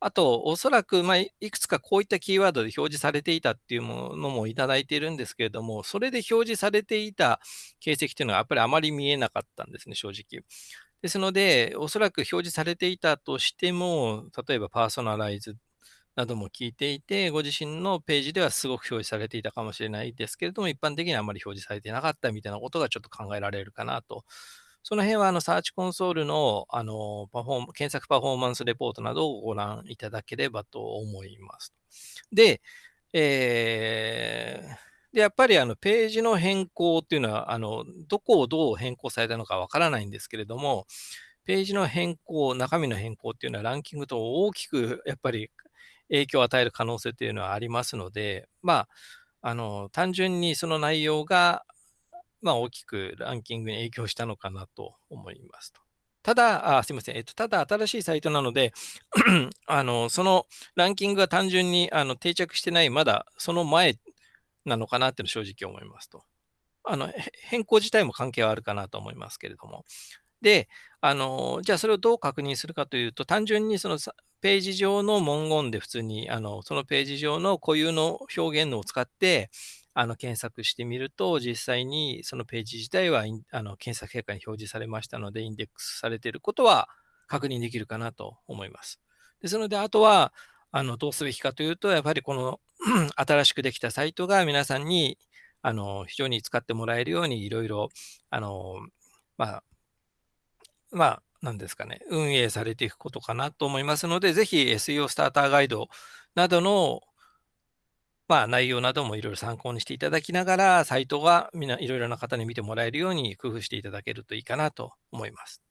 あと、おそらく、まあ、いくつかこういったキーワードで表示されていたっていうものもいただいているんですけれども、それで表示されていた形跡っていうのはやっぱりあまり見えなかったんですね、正直。ですので、おそらく表示されていたとしても、例えばパーソナライズなども聞いていて、ご自身のページではすごく表示されていたかもしれないですけれども、一般的にはあまり表示されていなかったみたいなことがちょっと考えられるかなとその辺はあのサーチコンソールのあのパフォー検索パフォーマンスレポートなどをご覧いただければと思います。で、えー、でやっぱりあのページの変更っていうのはあの、どこをどう変更されたのかわからないんですけれども、ページの変更、中身の変更っていうのはランキングと大きくやっぱり影響を与える可能性っていうのはありますので、まあ、あの単純にその内容がまあ、大きくランキングに影響したのかなと思いますと。ただ、あすみません、えっと、ただ新しいサイトなので あの、そのランキングが単純にあの定着してない、まだその前なのかなっていうの正直思いますと。あの変更自体も関係はあるかなと思いますけれども。で、あのじゃあそれをどう確認するかというと、単純にそのページ上の文言で普通にあのそのページ上の固有の表現を使ってあの検索してみると、実際にそのページ自体はあの検索結果に表示されましたので、インデックスされていることは確認できるかなと思います。ですので、あとはあのどうすべきかというと、やっぱりこの 新しくできたサイトが皆さんにあの非常に使ってもらえるようにいろいろ、あのまあ、まあ、なんですかね、運営されていくことかなと思いますので、ぜひ SEO スターターガイドなどの、まあ、内容などもいろいろ参考にしていただきながら、サイトがみんないろいろな方に見てもらえるように工夫していただけるといいかなと思います。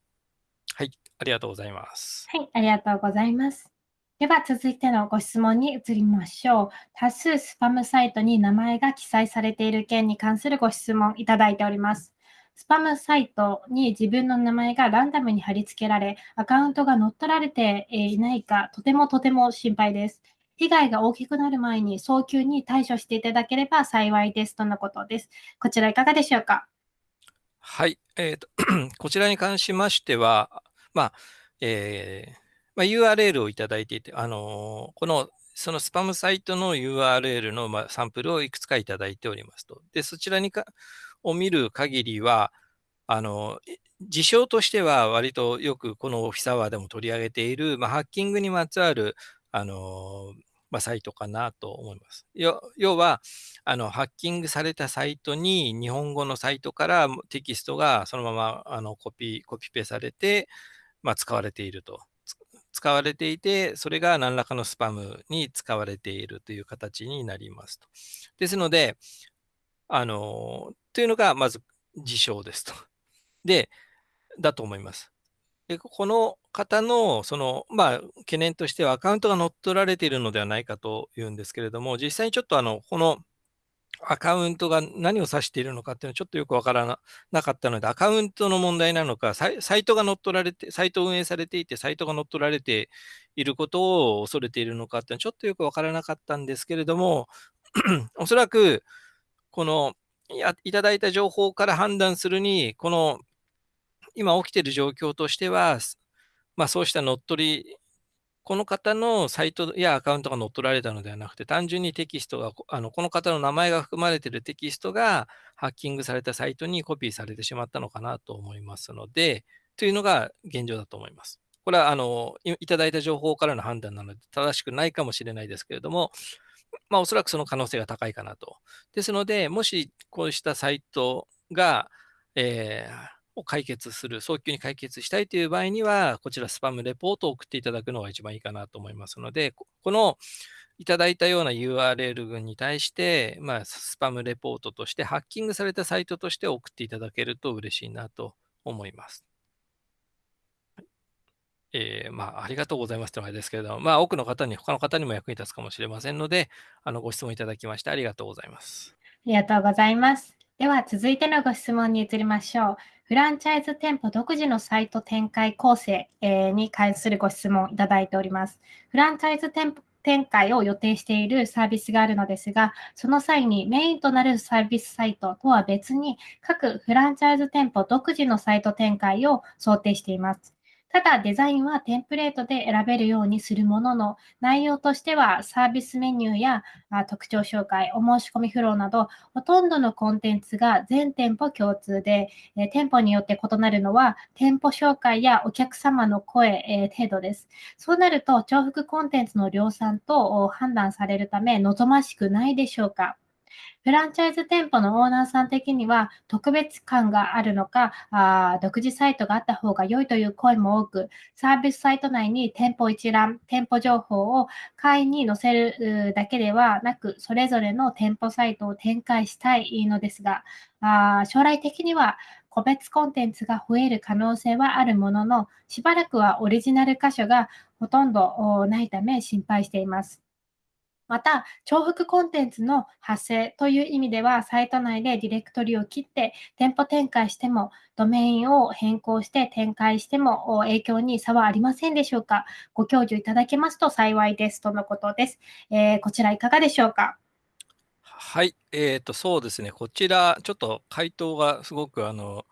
はい、ありがとうございます。はい、ありがとうございます。では続いてのご質問に移りましょう。多数スパムサイトに名前が記載されている件に関するご質問いただいております。スパムサイトに自分の名前がランダムに貼り付けられ、アカウントが乗っ取られていないか、とてもとても心配です。被害が大きくなる前に早急に対処していただければ幸いですとのことです。こちらいかがでしょうか？はい、えーと こちらに関しましては、まあえーまあ、URL をいただいていて、あのこのそのスパムサイトの URL の、まあサンプルをいくつかいただいておりますと。で、そちらにかを見る限りは、あの事象としては割とよくこのオフィスアワーでも取り上げている、まあ、ハッキングにまつわるあの、まあ、サイトかなと思います。要はあの、ハッキングされたサイトに日本語のサイトからテキストがそのままあのコピコピペされて、まあ、使われていると。使われていて、それが何らかのスパムに使われているという形になりますと。ですので、あの、というのがまず事象ですと。で、だと思います。でこの方のその、まあ、懸念としてはアカウントが乗っ取られているのではないかというんですけれども、実際にちょっとあのこのアカウントが何を指しているのかっていうのはちょっとよくわからなかったので、アカウントの問題なのか、サイトが乗っ取られて、サイトを運営されていて、サイトが乗っ取られていることを恐れているのかっていうのはちょっとよくわからなかったんですけれども、おそらく、このいただいた情報から判断するに、この今起きている状況としては、まあ、そうした乗っ取りこの方のサイトやアカウントが乗っ取られたのではなくて、単純にテキストが、あのこの方の名前が含まれているテキストがハッキングされたサイトにコピーされてしまったのかなと思いますので、というのが現状だと思います。これはあのいただいた情報からの判断なので、正しくないかもしれないですけれども、まあ、おそらくその可能性が高いかなと。ですので、もしこうしたサイトが、えーを解決する、早急に解決したいという場合には、こちらスパムレポートを送っていただくのが一番いいかなと思いますので、このいただいたような URL 群に対して、まあ、スパムレポートとして、ハッキングされたサイトとして送っていただけると嬉しいなと思います。えー、まあ、ありがとうございますというのはですけれども、まあ、多くの方に、他の方にも役に立つかもしれませんので、あのご質問いただきましてありがとうございます。ありがとうございます。では、続いてのご質問に移りましょう。フランチャイズ店舗独自のサイト展開構成に関するご質問いただいております。フランチャイズ店舗展開を予定しているサービスがあるのですが、その際にメインとなるサービスサイトとは別に、各フランチャイズ店舗独自のサイト展開を想定しています。ただ、デザインはテンプレートで選べるようにするものの、内容としてはサービスメニューや特徴紹介、お申し込みフローなど、ほとんどのコンテンツが全店舗共通で、え店舗によって異なるのは、店舗紹介やお客様の声、え程度です。そうなると、重複コンテンツの量産と判断されるため、望ましくないでしょうか？フランチャイズ店舗のオーナーさん的には特別感があるのか、あ独自サイトがあった方が良いという声も多く、サービスサイト内に店舗一覧、店舗情報を会員に載せるだけではなく、それぞれの店舗サイトを展開したいのですが、あ将来的には個別コンテンツが増える可能性はあるものの、しばらくはオリジナル箇所がほとんどないため心配しています。また、重複コンテンツの発生という意味では、サイト内でディレクトリを切って店舗展開しても、ドメインを変更して展開しても影響に差はありませんでしょうか？ご教授いただけますと幸いですとのことです。えー、こちらいかがでしょうか？はい、えっと、そうですね。こちら、ちょっと回答がすごくあの、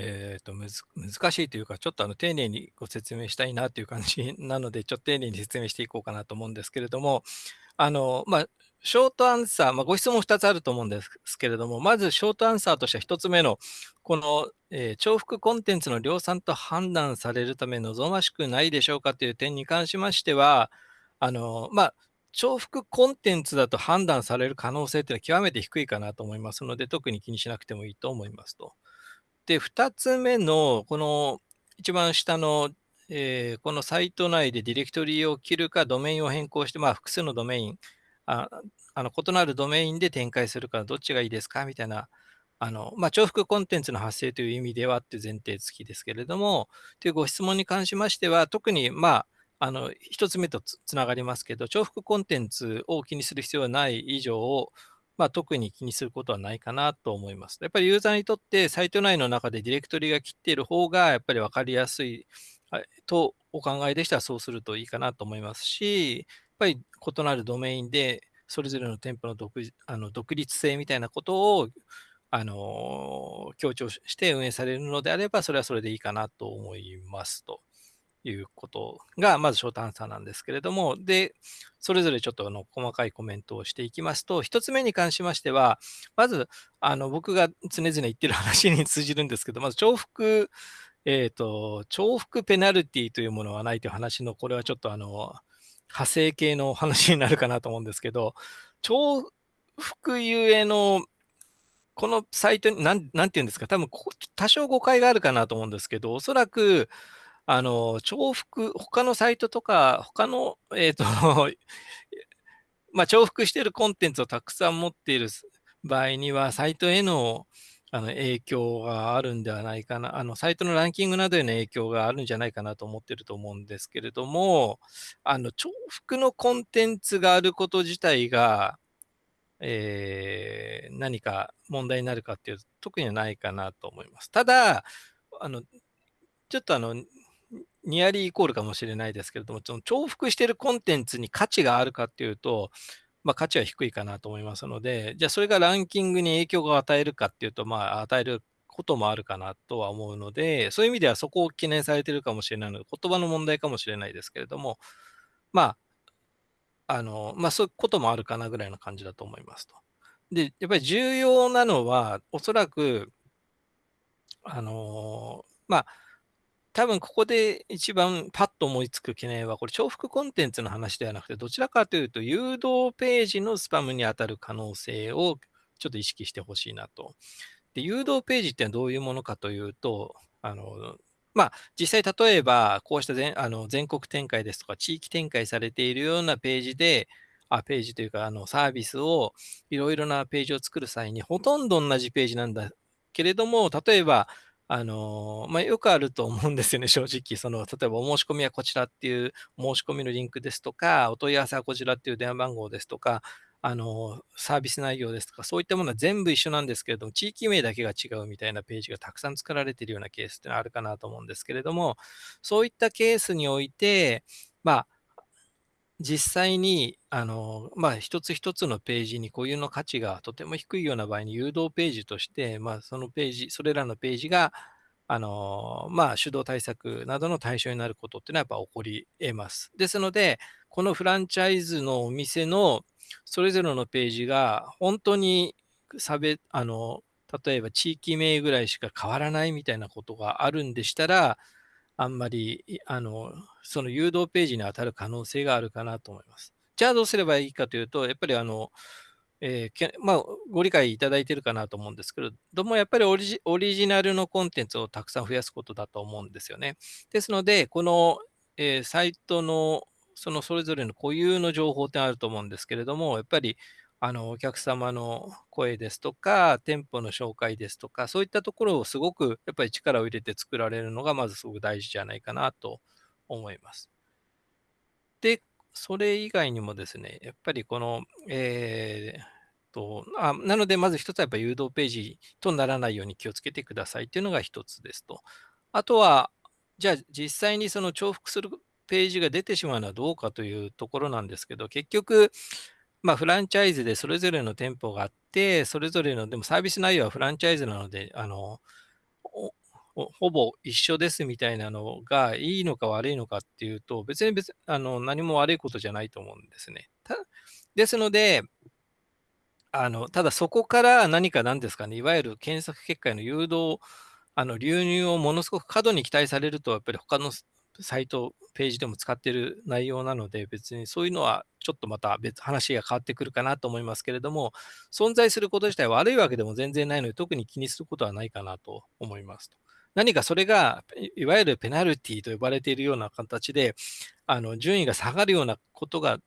えっと、むず難しいというか、ちょっとあの、丁寧にご説明したいなという感じなので、ちょっと丁寧に説明していこうかなと思うんですけれども、あの、まあ、ショートアンサー、まあ、ご質問2つあると思うんですけれども、まずショートアンサーとしては1つ目の、この、えー、重複コンテンツの量産と判断されるため望ましくないでしょうかという点に関しましては、あの、まあ、重複コンテンツだと判断される可能性っていうのは極めて低いかなと思いますので、特に気にしなくてもいいと思いますと。で、2つ目の、この一番下の、えー、このサイト内でディレクトリを切るか、ドメインを変更して、まあ、複数のドメイン、ああの異なるドメインで展開するか、どっちがいいですかみたいな、あのまあ、重複コンテンツの発生という意味ではっていう前提付きですけれども、というご質問に関しましては、特に、まあ、あの、一つ目とつながりますけど、重複コンテンツを気にする必要はない以上、まあ、特に気にすることはないかなと思います。やっぱりユーザーにとってサイト内の中でディレクトリが切っている方がやっぱり分かりやすいとお考えでしたらそうするといいかなと思いますし、やっぱり異なるドメインでそれぞれの店舗の独あの独立性みたいなことをあの強調して運営されるのであれば、それはそれでいいかなと思いますと。いうことが、まずショートアンサーなんですけれども、で、それぞれちょっとあの細かいコメントをしていきますと、1つ目に関しましては、まず、あの僕が常々言ってる話に通じるんですけど、まず重複、えっ、ー、と、重複ペナルティというものはないという話の、これはちょっとあの、派生系の話になるかなと思うんですけど、重複ゆえのこのサイトに、なん、なんていうんですか、多分多少誤解があるかなと思うんですけど、おそらく、あの、重複、他のサイトとか、他の、えっ、とまあ、重複しているコンテンツをたくさん持っている場合には、サイトへのあの影響があるんではないかな、あのサイトのランキングなどへの影響があるんじゃないかなと思ってると思うんですけれども、あの重複のコンテンツがあること自体が、えー、何か問題になるかっていうと、特にはないかなと思います。ただ、あのちょっとあのニアリーイコールかもしれないですけれども、その重複しているコンテンツに価値があるかっていうと、まあ、価値は低いかなと思いますので、じゃあそれがランキングに影響を与えるかっていうと、まあ、与えることもあるかなとは思うので、そういう意味ではそこを懸念されているかもしれないので、言葉の問題かもしれないですけれども、まあ、あの、まあ、そういうこともあるかなぐらいの感じだと思いますと。で、やっぱり重要なのは、おそらく、あの、まあ、多分ここで一番パッと思いつく懸念は、これ重複コンテンツの話ではなくて、どちらかというと誘導ページのスパムに当たる可能性をちょっと意識してほしいなと。で、誘導ページってのはどういうものかというと、あの、まあ、実際例えば、こうした全あの全国展開ですとか、地域展開されているようなページで、あページというか、あのサービスを、いろいろなページを作る際に、ほとんど同じページなんだけれども、例えば、あの、まあ、よくあると思うんですよね、正直。その、例えばお申し込みはこちらっていう申し込みのリンクですとか、お問い合わせはこちらっていう電話番号ですとか、あの、サービス内容ですとか、そういったものは全部一緒なんですけれども、地域名だけが違うみたいなページがたくさん作られているようなケースってのはあるかなと思うんですけれども、そういったケースにおいて、まあ、実際に、あの、まあ、一つ一つのページに固有の価値がとても低いような場合に誘導ページとして、まあ、そのページ、それらのページが、あの、まあ、手動対策などの対象になることっていうのはやっぱ起こり得ます。ですので、このフランチャイズのお店のそれぞれのページが本当に差別、あの、例えば地域名ぐらいしか変わらないみたいなことがあるんでしたら、あんまり、あの、その誘導ページに当たる可能性があるかなと思います。じゃあどうすればいいかというと、やっぱりあの、えー、まあ、ご理解いただいているかなと思うんですけれども、やっぱりオリジナルのコンテンツをたくさん増やすことだと思うんですよね。ですので、この、えー、サイトのそのそれぞれの固有の情報ってあると思うんですけれども、やっぱりあのお客様の声ですとか、店舗の紹介ですとか、そういったところをすごくやっぱり力を入れて作られるのが、まずすごく大事じゃないかなと思います。で、それ以外にもですね、やっぱりこの、えーとあなので、まず一つはやっぱ誘導ページとならないように気をつけてくださいというのが一つですと。あとは、じゃあ実際にその重複するページが出てしまうのはどうかというところなんですけど、結局、まあ、フランチャイズでそれぞれの店舗があって、それぞれの、でもサービス内容はフランチャイズなので、あの、ほぼ一緒ですみたいなのがいいのか悪いのかっていうと、別に別あの何も悪いことじゃないと思うんですね。ですので、あのただそこから何かなんですかね、いわゆる検索結果への誘導、あの流入をものすごく過度に期待されると、やっぱり他のサイト、ページでも使っている内容なので、別にそういうのはちょっとまた別、話が変わってくるかなと思いますけれども、存在すること自体悪いわけでも全然ないので、特に気にすることはないかなと思います。何かそれが、いわゆるペナルティと呼ばれているような形で、あの順位が下がるようなことが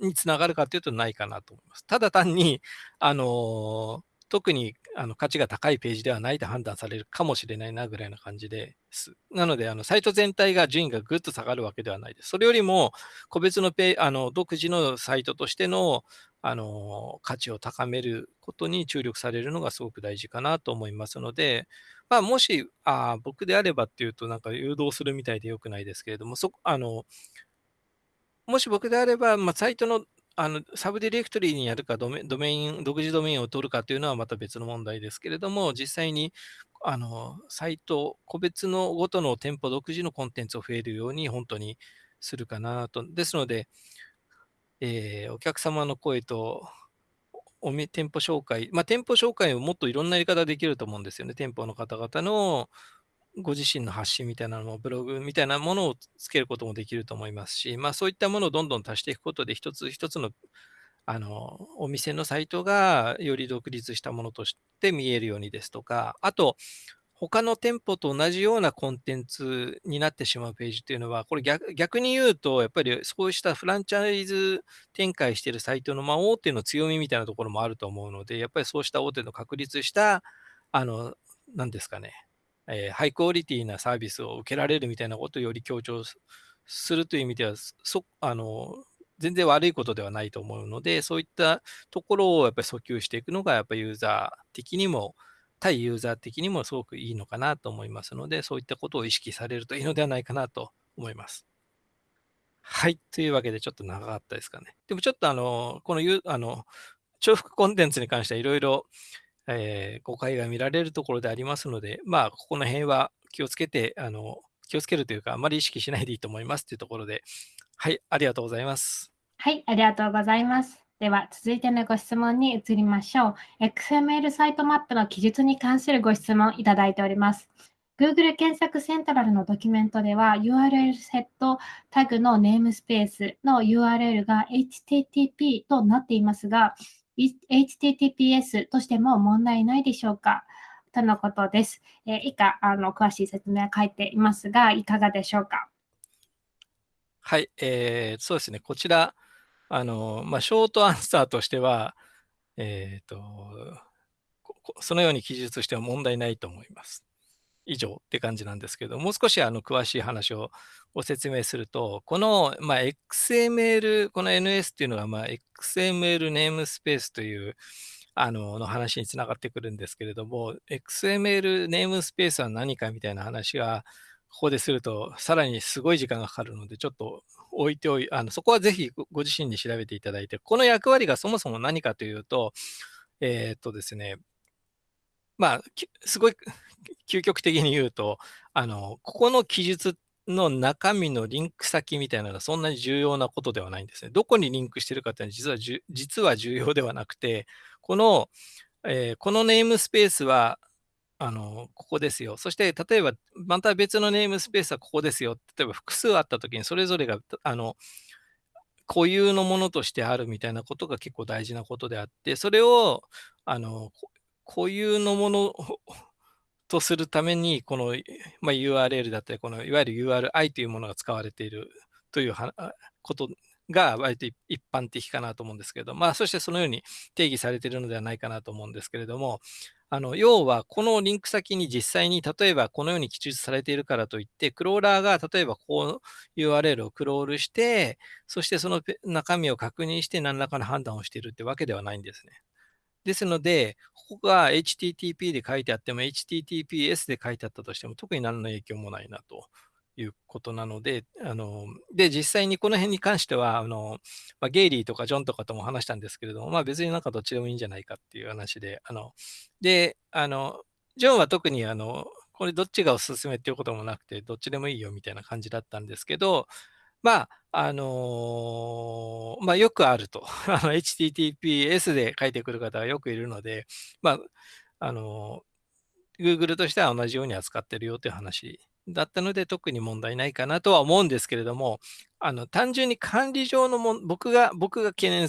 につながるかというとないかなと思います。ただ単に、あの特にあの価値が高いページではないと判断されるかもしれないなぐらいな感じです。なので、あのサイト全体が順位がぐっと下がるわけではないです。それよりも、個別のペあの独自のサイトとしてのあの価値を高めることに注力されるのがすごく大事かなと思いますので、まあ、もしあ僕であればっていうと、なんか誘導するみたいでよくないですけれども、そあのもし僕であれば、まあ、サイトのあのサブディレクトリにやるかドメ、ドメイン、独自ドメインを取るかというのはまた別の問題ですけれども、実際にあのサイト、個別のごとの店舗独自のコンテンツを増えるように本当にするかなと。ですので、えー、お客様の声とお店舗紹介、まあ、店舗紹介をもっといろんなやり方できると思うんですよね。店舗の方々のご自身の発信みたいなのも、ブログみたいなものをつけることもできると思いますし、まあ、そういったものをどんどん足していくことで、一つ一つのあのお店のサイトがより独立したものとして見えるようにですとか、あと、他の店舗と同じようなコンテンツになってしまうページっていうのは、これ逆逆に言うと、やっぱりそうしたフランチャイズ展開しているサイトの、まあ、大手の強みみたいなところもあると思うので、やっぱりそうした大手の確立した、あの、なんですかね、えー、ハイクオリティなサービスを受けられるみたいなことをより強調するという意味では、そあの全然悪いことではないと思うので、そういったところをやっぱり訴求していくのが、やっぱりユーザー的にも、対ユーザー的にもすごくいいのかなと思いますので、そういったことを意識されるといいのではないかなと思います。はい。というわけで、ちょっと長かったですかね。でもちょっとあの、このゆあの重複コンテンツに関してはいろいろ、えー、誤解が見られるところでありますので、まあ、ここの辺は気をつけて、あの気をつけるというか、あまり意識しないでいいと思いますというところで、はい、ありがとうございます。はい、ありがとうございます。では、続いてのご質問に移りましょう。XML サイトマップの記述に関するご質問いただいております。Google 検索セントラルのドキュメントでは URL セットタグのネームスペースの URL が HTTP となっていますが、HTTPS としても問題ないでしょうか？とのことです。えー、以下あの、詳しい説明は書いていますが、いかがでしょうか？はい、えー、そうですね、こちら、あの、まあ、ショートアンサーとしては、えっ、ー、と、そのように記述しては問題ないと思います。以上って感じなんですけど、もう少しあの詳しい話をご説明すると、この、まあ、XML、この NS っていうのが、まあ、XML ネームスペースというあのの話につながってくるんですけれども、XML ネームスペースは何かみたいな話が、ここですると、さらにすごい時間がかかるので、ちょっと置いておいあのそこはぜひご自身に調べていただいて、この役割がそもそも何かというと、えー、っとですね、まあ、すごい究極的に言うと、あのここの記述っの中身のリンク先みたいなのはそんなに重要なことではないんですね。どこにリンクしてるかっていうのは実は実は重要ではなくて、この、えー、このネームスペースはあの、ここですよ。そして、例えば、また別のネームスペースはここですよ。例えば、複数あったときに、それぞれが、あの、固有のものとしてあるみたいなことが結構大事なことであって、それを、あの、固有のものとするために、この、まあ、URL だったり、このいわゆる URI というものが使われているということが割と一般的かなと思うんですけど、まあ、そしてそのように定義されているのではないかなと思うんですけれども、あの要は、このリンク先に実際に、例えばこのように記述されているからといって、クローラーが例えばこう URL をクロールして、そしてその中身を確認して何らかの判断をしているってわけではないんですね。ですので、ここが HTTP で書いてあっても、HTTPS で書いてあったとしても、特に何の影響もないなということなので、あので実際にこの辺に関してはあの、まあ、ゲイリーとかジョンとかとも話したんですけれども、まあ、別になんかどっちでもいいんじゃないかっていう話で、あのであのジョンは特にあのこれどっちがおすすめっていうこともなくて、どっちでもいいよみたいな感じだったんですけど、まあ、あのー、まあ、よくあると。HTTPS で書いてくる方がよくいるので、まあ、あのー、Google としては同じように扱ってるよという話だったので、特に問題ないかなとは思うんですけれども、あの単純に管理上のも僕が、僕が懸念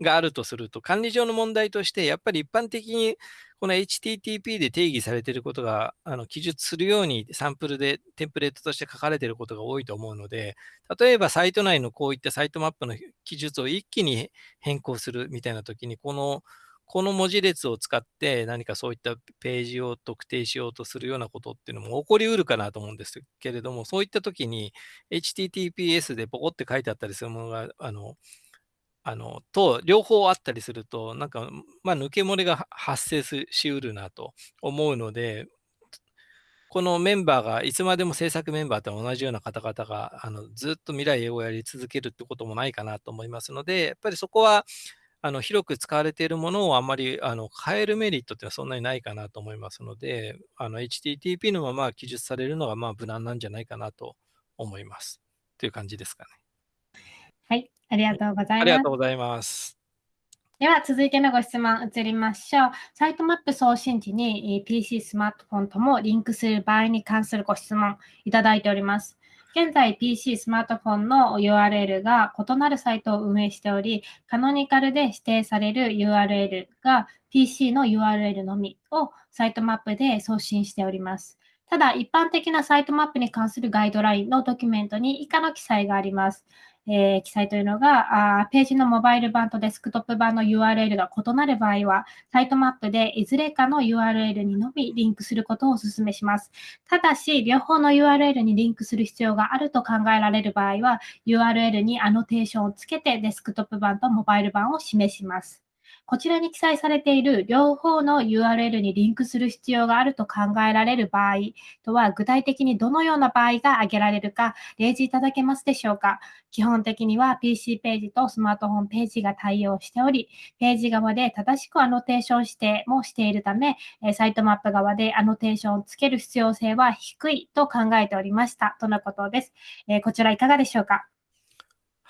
があるとすると、管理上の問題として、やっぱり一般的にこの HTTP で定義されていることが、あの記述するようにサンプルでテンプレートとして書かれていることが多いと思うので、例えばサイト内のこういったサイトマップの記述を一気に変更するみたいなときに、このこの文字列を使って何かそういったページを特定しようとするようなことっていうのも起こりうるかなと思うんですけれども、そういったときに HTTPS でポコって書いてあったりするものが、あのあのと両方あったりすると、なんか、まあ、抜け漏れが発生しうるなと思うので、このメンバーがいつまでも制作メンバーと同じような方々があのずっと未来をやり続けるってこともないかなと思いますので、やっぱりそこはあの広く使われているものをあんまりあの変えるメリットってはそんなにないかなと思いますので、あの HTTP のまま記述されるのがまあ無難なんじゃないかなと思います。という感じですかね。はい、ありがとうございます。ありがとうございます。では、続いてのご質問移りましょう。サイトマップ送信時に PC、スマートフォンともリンクする場合に関するご質問いただいております。現在 PC、スマートフォンの URL が異なるサイトを運営しており、カノニカルで指定される URL が PC の URL のみをサイトマップで送信しております。ただ、一般的なサイトマップに関するガイドラインのドキュメントに以下の記載があります。えー、記載というのがあ、ページのモバイル版とデスクトップ版の URL が異なる場合は、サイトマップでいずれかの URL にのみリンクすることをお勧めします。ただし、両方の URL にリンクする必要があると考えられる場合は、URL にアノテーションをつけてデスクトップ版とモバイル版を示します。こちらに記載されている両方の URL にリンクする必要があると考えられる場合とは、具体的にどのような場合が挙げられるか、例示いただけますでしょうか？基本的には PC ページとスマートフォンページが対応しており、ページ側で正しくアノテーション指定もしているため、サイトマップ側でアノテーションをつける必要性は低いと考えておりました。とのことです。こちらいかがでしょうか？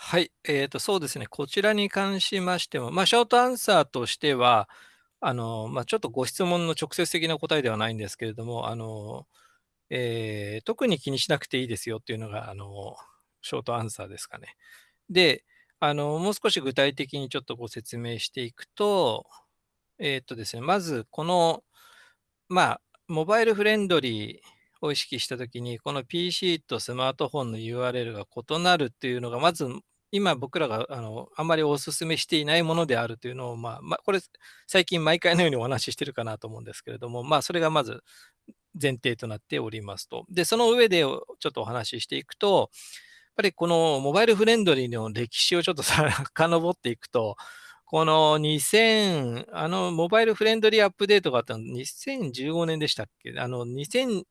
はい、えーと、そうですね、こちらに関しましても、まあ、ショートアンサーとしては、あのまあ、ちょっとご質問の直接的な答えではないんですけれども、あのえー、特に気にしなくていいですよっていうのがあのショートアンサーですかね。で、あのもう少し具体的にちょっとご説明していくと、えっ、とですね、まずこの、まあ、モバイルフレンドリーを意識したときに、この PC とスマートフォンの URL が異なるっていうのが、まず今僕らがあのあんまりお勧めしていないものであるというのを、まあ、まあ、これ最近毎回のようにお話ししてるかなと思うんですけれども、まあ、それがまず前提となっておりますと。で、その上でちょっとお話ししていくと、やっぱりこのモバイルフレンドリーの歴史をちょっと 遡っていくと、この2000、あの、モバイルフレンドリーアップデートがあったの2015年でしたっけ？あの、2000、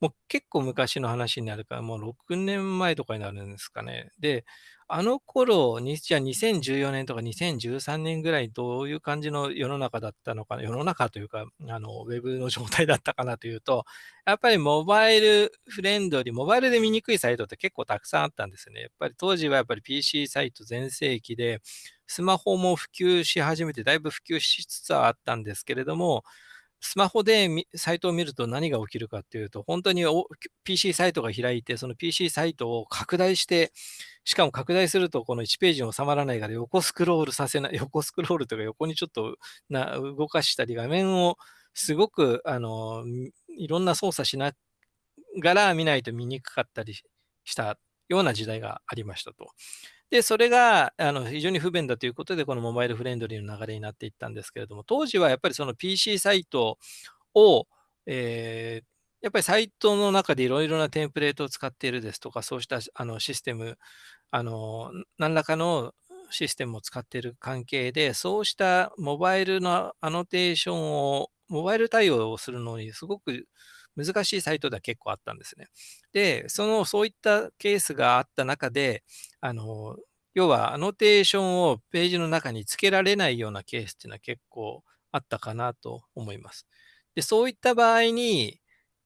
もう結構昔の話になるから、もう6年前とかになるんですかね。で、あの頃に、じゃあ2014年とか2013年ぐらいどういう感じの世の中だったのかな、世の中というか、あの、ウェブの状態だったかなというと、やっぱりモバイルフレンドリー、モバイルで見にくいサイトって結構たくさんあったんですね。やっぱり当時はやっぱり PC サイト全盛期で、スマホも普及し始めて、だいぶ普及しつつはあったんですけれども、スマホでサイトを見ると何が起きるかっていうと、本当に PC サイトが開いて、その PC サイトを拡大して、しかも拡大するとこの1ページに収まらないから横スクロールさせない、横スクロールというか横にちょっとな動かしたり、画面をすごくあのいろんな操作しながら見ないと見にくかったりしたような時代がありましたと。で、それがあの非常に不便だということで、このモバイルフレンドリーの流れになっていったんですけれども、当時はやっぱりその PC サイトを、えー、やっぱりサイトの中でいろいろなテンプレートを使っているですとか、そうしたあのシステム、あの何らかのシステムを使っている関係で、そうしたモバイルのアノテーションを、モバイル対応をするのにすごく難しいサイトでは結構あったんですね。で、その、そういったケースがあった中で、あの、要はアノテーションをページの中につけられないようなケースっていうのは結構あったかなと思います。で、そういった場合に、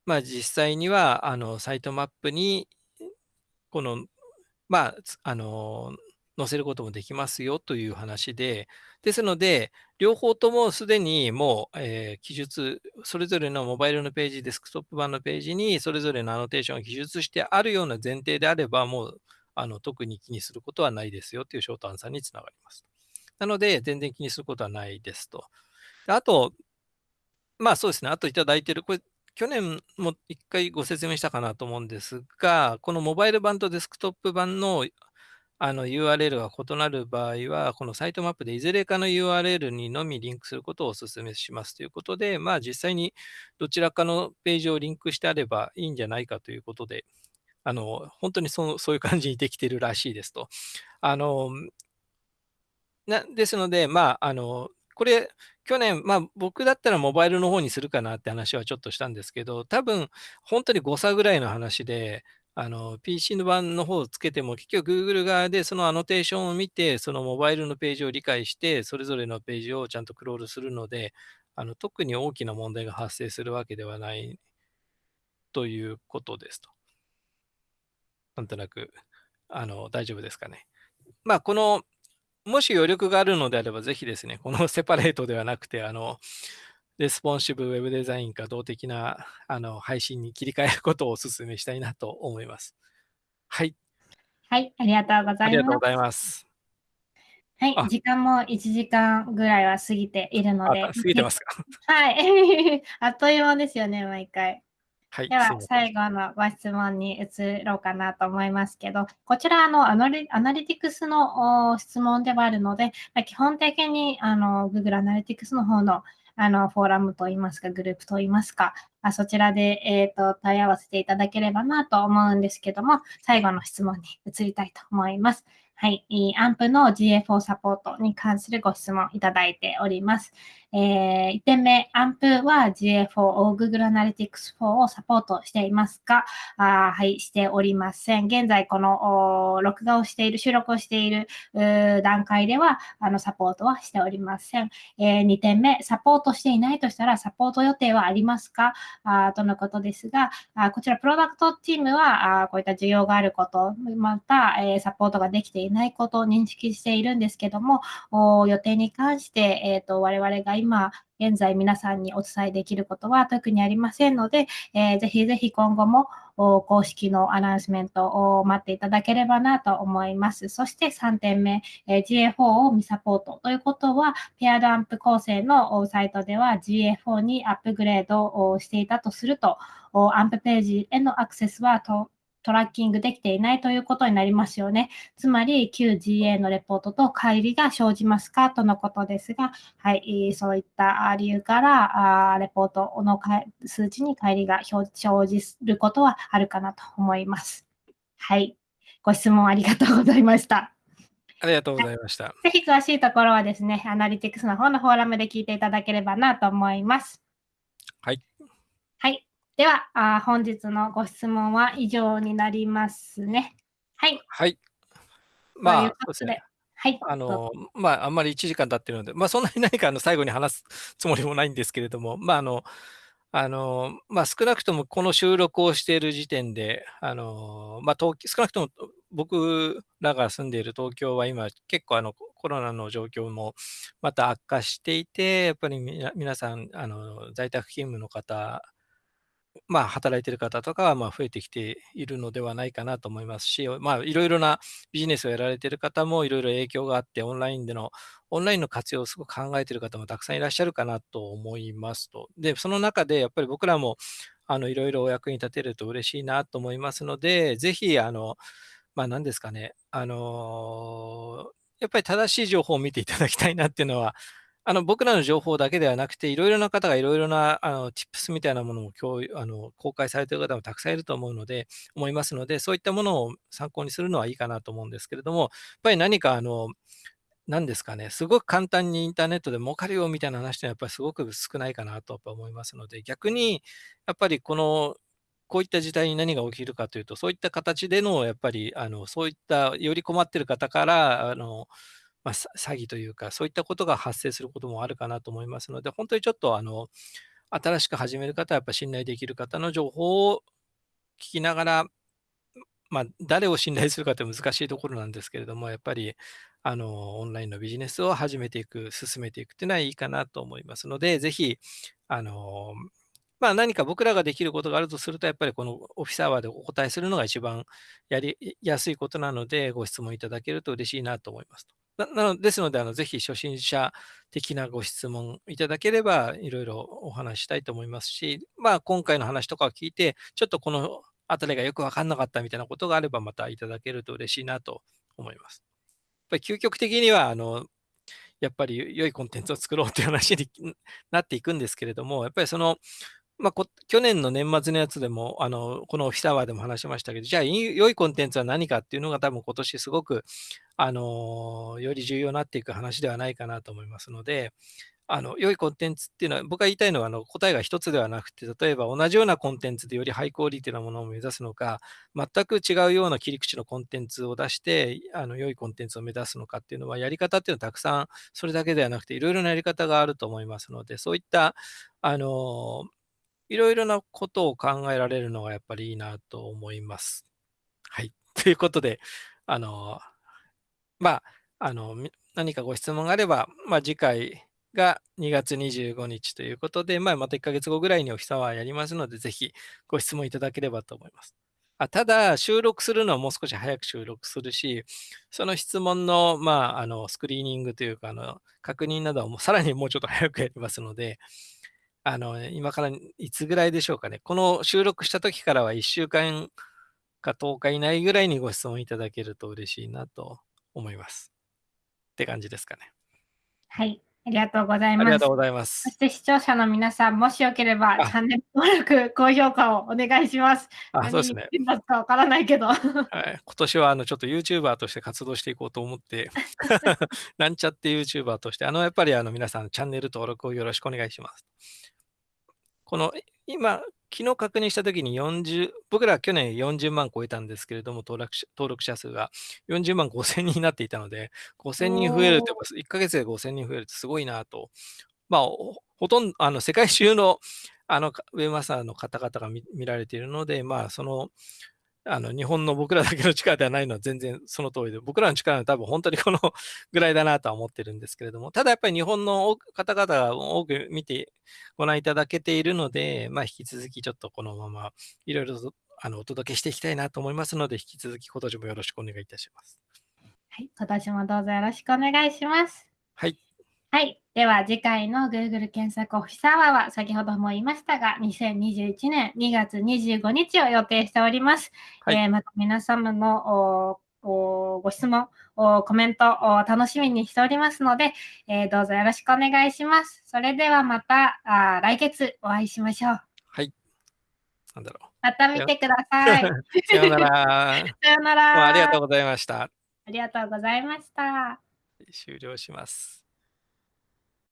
まあ、実際には、あの、サイトマップに、この、まあ、あの、載せることもできますよという話で、ですので、両方ともすでにもう、えー、記述、それぞれのモバイルのページ、デスクトップ版のページに、それぞれのアノテーションを記述してあるような前提であれば、もうあの特に気にすることはないですよというショートアンサーにつながります。なので、全然気にすることはないですと。あと、まあそうですね、あといただいている、これ、去年も一回ご説明したかなと思うんですが、このモバイル版とデスクトップ版のあの URL が異なる場合は、このサイトマップでいずれかの URL にのみリンクすることをお勧めしますということで、まあ実際にどちらかのページをリンクしてあればいいんじゃないかということで、あの本当にそそういう感じにできているらしいですと。あのなですので、まあ、あのこれ、去年、まあ、僕だったらモバイルの方にするかなって話はちょっとしたんですけど、多分本当に誤差ぐらいの話で、あの、PC の版の方をつけても、結局 Google 側でそのアノテーションを見て、そのモバイルのページを理解して、それぞれのページをちゃんとクロールするので、あの特に大きな問題が発生するわけではないということですと。なんとなく、あの、大丈夫ですかね。まあ、この、もし余力があるのであれば、ぜひですね、この セパレートではなくて、あの、レスポンシブウェブデザインか動的なあの配信に切り替えることをお勧めしたいなと思います。はい。はい、ありがとうございます。ありがとうございます。はい、時間も1時間ぐらいは過ぎているので。過ぎてますか？はい。あっという間ですよね、毎回。はい、では、最後のご質問に移ろうかなと思いますけど、こちらのアナリアナリティクスの質問ではあるので、基本的にあの Google アナリティクスの方のあの、フォーラムといいますか、グループといいますか、あそちらで、えっ、ー、と、問い合わせていただければなと思うんですけども、最後の質問に移りたいと思います。はい、アンプの GA4 サポートに関するご質問いただいております。えー、1点目、アンプは GA4 を Google Analytics 4をサポートしていますか？あはい、しておりません。現在、この録画をしている、収録をしている段階では、あの、サポートはしておりません。えー、2点目、サポートしていないとしたら、サポート予定はありますか？あとのことですがあ、こちら、プロダクトチームは、あこういった需要があること、また、え、サポートができていないことを認識しているんですけども、予定に関して、えっ、ー、と、我々が今、現在皆さんにお伝えできることは特にありませんので、えー、ぜひぜひ今後も公式のアナウンスメントを待っていただければなと思います。そして3点目、え、GA4 を未サポートということは、ペアドアンプ構成のサイトでは GA4 にアップグレードをしていたとすると、アンプページへのアクセスはトラッキングできていないということになりますよね。つまり、旧 GA のレポートと乖離が生じますかとのことですが、はい、そういった理由から、レポートの数値に乖離が生じることはあるかなと思います。はい。ご質問ありがとうございました。ありがとうございました。ぜひ詳しいところはですね、アナリティクスの方のフォーラムで聞いていただければなと思います。はい。はい。ではあ、本日のご質問は以上になりますね。はい。はい。まあ、そうですね。はい。あの、まあ、あんまり1時間経ってるので、まあ、そんなに何かあの最後に話すつもりもないんですけれども、まあ、あの、あの、まあ、少なくともこの収録をしている時点で、あの、まあ、東少なくとも僕らが住んでいる東京は今結構あのコロナの状況もまた悪化していて、やっぱり皆さん、あの在宅勤務の方まあ、働いてる方とかはま増えてきているのではないかなと思いますし、まあ、いろいろなビジネスをやられている方もいろいろ影響があって、オンラインでの、オンラインの活用をすごく考えている方もたくさんいらっしゃるかなと思いますと。で、その中でやっぱり僕らもあのいろいろお役に立てると嬉しいなと思いますので、ぜひ、あの、まあ、何ですかね、あのやっぱり正しい情報を見ていただきたいなっていうのは、あの、僕らの情報だけではなくて、いろいろな方がいろいろな、あの、tips みたいなものを共有あの公開されている方もたくさんいると思うので、思いますので、そういったものを参考にするのはいいかなと思うんですけれども、やっぱり何か、あの、なんですかね、すごく簡単にインターネットで儲かるよみたいな話ってやっぱりすごく少ないかなと思いますので、逆にやっぱりこの、こういった時代に何が起きるかというと、そういった形でのやっぱりあのそういったより困っている方からあの、まあ、詐欺というか、そういったことが発生することもあるかなと思いますので、本当にちょっとあの新しく始める方はやっぱ信頼できる方の情報を聞きながら、まあ、誰を信頼するかって難しいところなんですけれども、やっぱりあの、オンラインのビジネスを始めていく、進めていくっていうのはいいかなと思いますので、ぜひ、あの、まあ、何か僕らができることがあるとすると、やっぱりこのオフィスアワーでお答えするのが一番やりやすいことなので、ご質問いただけると嬉しいなと思いますななのですので、あのぜひ初心者的なご質問いただければ、いろいろお話したいと思いますし、まあ、今回の話とかを聞いて、ちょっとこのあたりがよくわかんなかったみたいなことがあれば、またいただけると嬉しいなと思います。やっぱり究極的には、あの、やっぱり良いコンテンツを作ろうという話になっていくんですけれども、やっぱりその、まあ、去年の年末のやつでも、あの、このオフィスアワーでも話しましたけど、じゃあ、良いコンテンツは何かっていうのが多分今年すごく、あの、より重要になっていく話ではないかなと思いますので、あの、良いコンテンツっていうのは、僕が言いたいのは、あの、答えが一つではなくて、例えば同じようなコンテンツでよりハイクオリティなものを目指すのか、全く違うような切り口のコンテンツを出して、あの、良いコンテンツを目指すのかっていうのは、やり方っていうのはたくさん、それだけではなくて、いろいろなやり方があると思いますので、そういった、あの、いろいろなことを考えられるのがやっぱりいいなと思います。はい。ということで、あの、まあ、あの、何かご質問があれば、まあ、次回、が2月25日ということで、まあ、また1ヶ月後ぐらいにお日様やりますので、ぜひご質問いただければと思います。あただ、収録するのはもう少し早く収録するし、その質問の,、まあ、あのスクリーニングというかあの、確認などはもうさらにもうちょっと早くやりますので、あの今からいつぐらいでしょうかね。この収録した時からは1週間か10日以内ぐらいにご質問いただけると嬉しいなと思います。って感じですかね。はい。ありがとうございます。ありがとうございます。そして視聴者の皆さん、もしよければチャンネル登録、高評価をお願いします。あ、そうですね。何かわからないけど。はい。今年はあのちょっと YouTuber として活動していこうと思って、なんちゃって YouTuber として、あのやっぱりあの皆さんチャンネル登録をよろしくお願いします。この今、昨日確認したときに40、僕ら去年40万超えたんですけれども、登録者登録者数が40万5千人になっていたので、5千人増えるって、1ヶ月で5千人増えるってすごいなと。まあ、ほとんど、あの、世界中の、あの、ウェブマスターの方々が見られているので、まあ、その、あの、日本の僕らだけの力ではないのは全然その通りで、僕らの力は多分本当にこのぐらいだなとは思ってるんですけれども、ただやっぱり日本の方々が多く見てご覧いただけているので、まあ引き続きちょっとこのままいろいろとあのお届けしていきたいなと思いますので、引き続き今年もよろしくお願いいたします。はい、今年もどうぞよろしくお願いします。はい。はい。では次回の Google 検索オフィスアワーは先ほども言いましたが、2021年2月25日を予定しております。はい、えー、また皆様のご質問、コメント楽しみにしておりますので、えー、どうぞよろしくお願いします。それではまたあ来月お会いしましょう。はい。なんだろう。また見てください。さようなら。さようなら。ありがとうございました。ありがとうございました。終了します。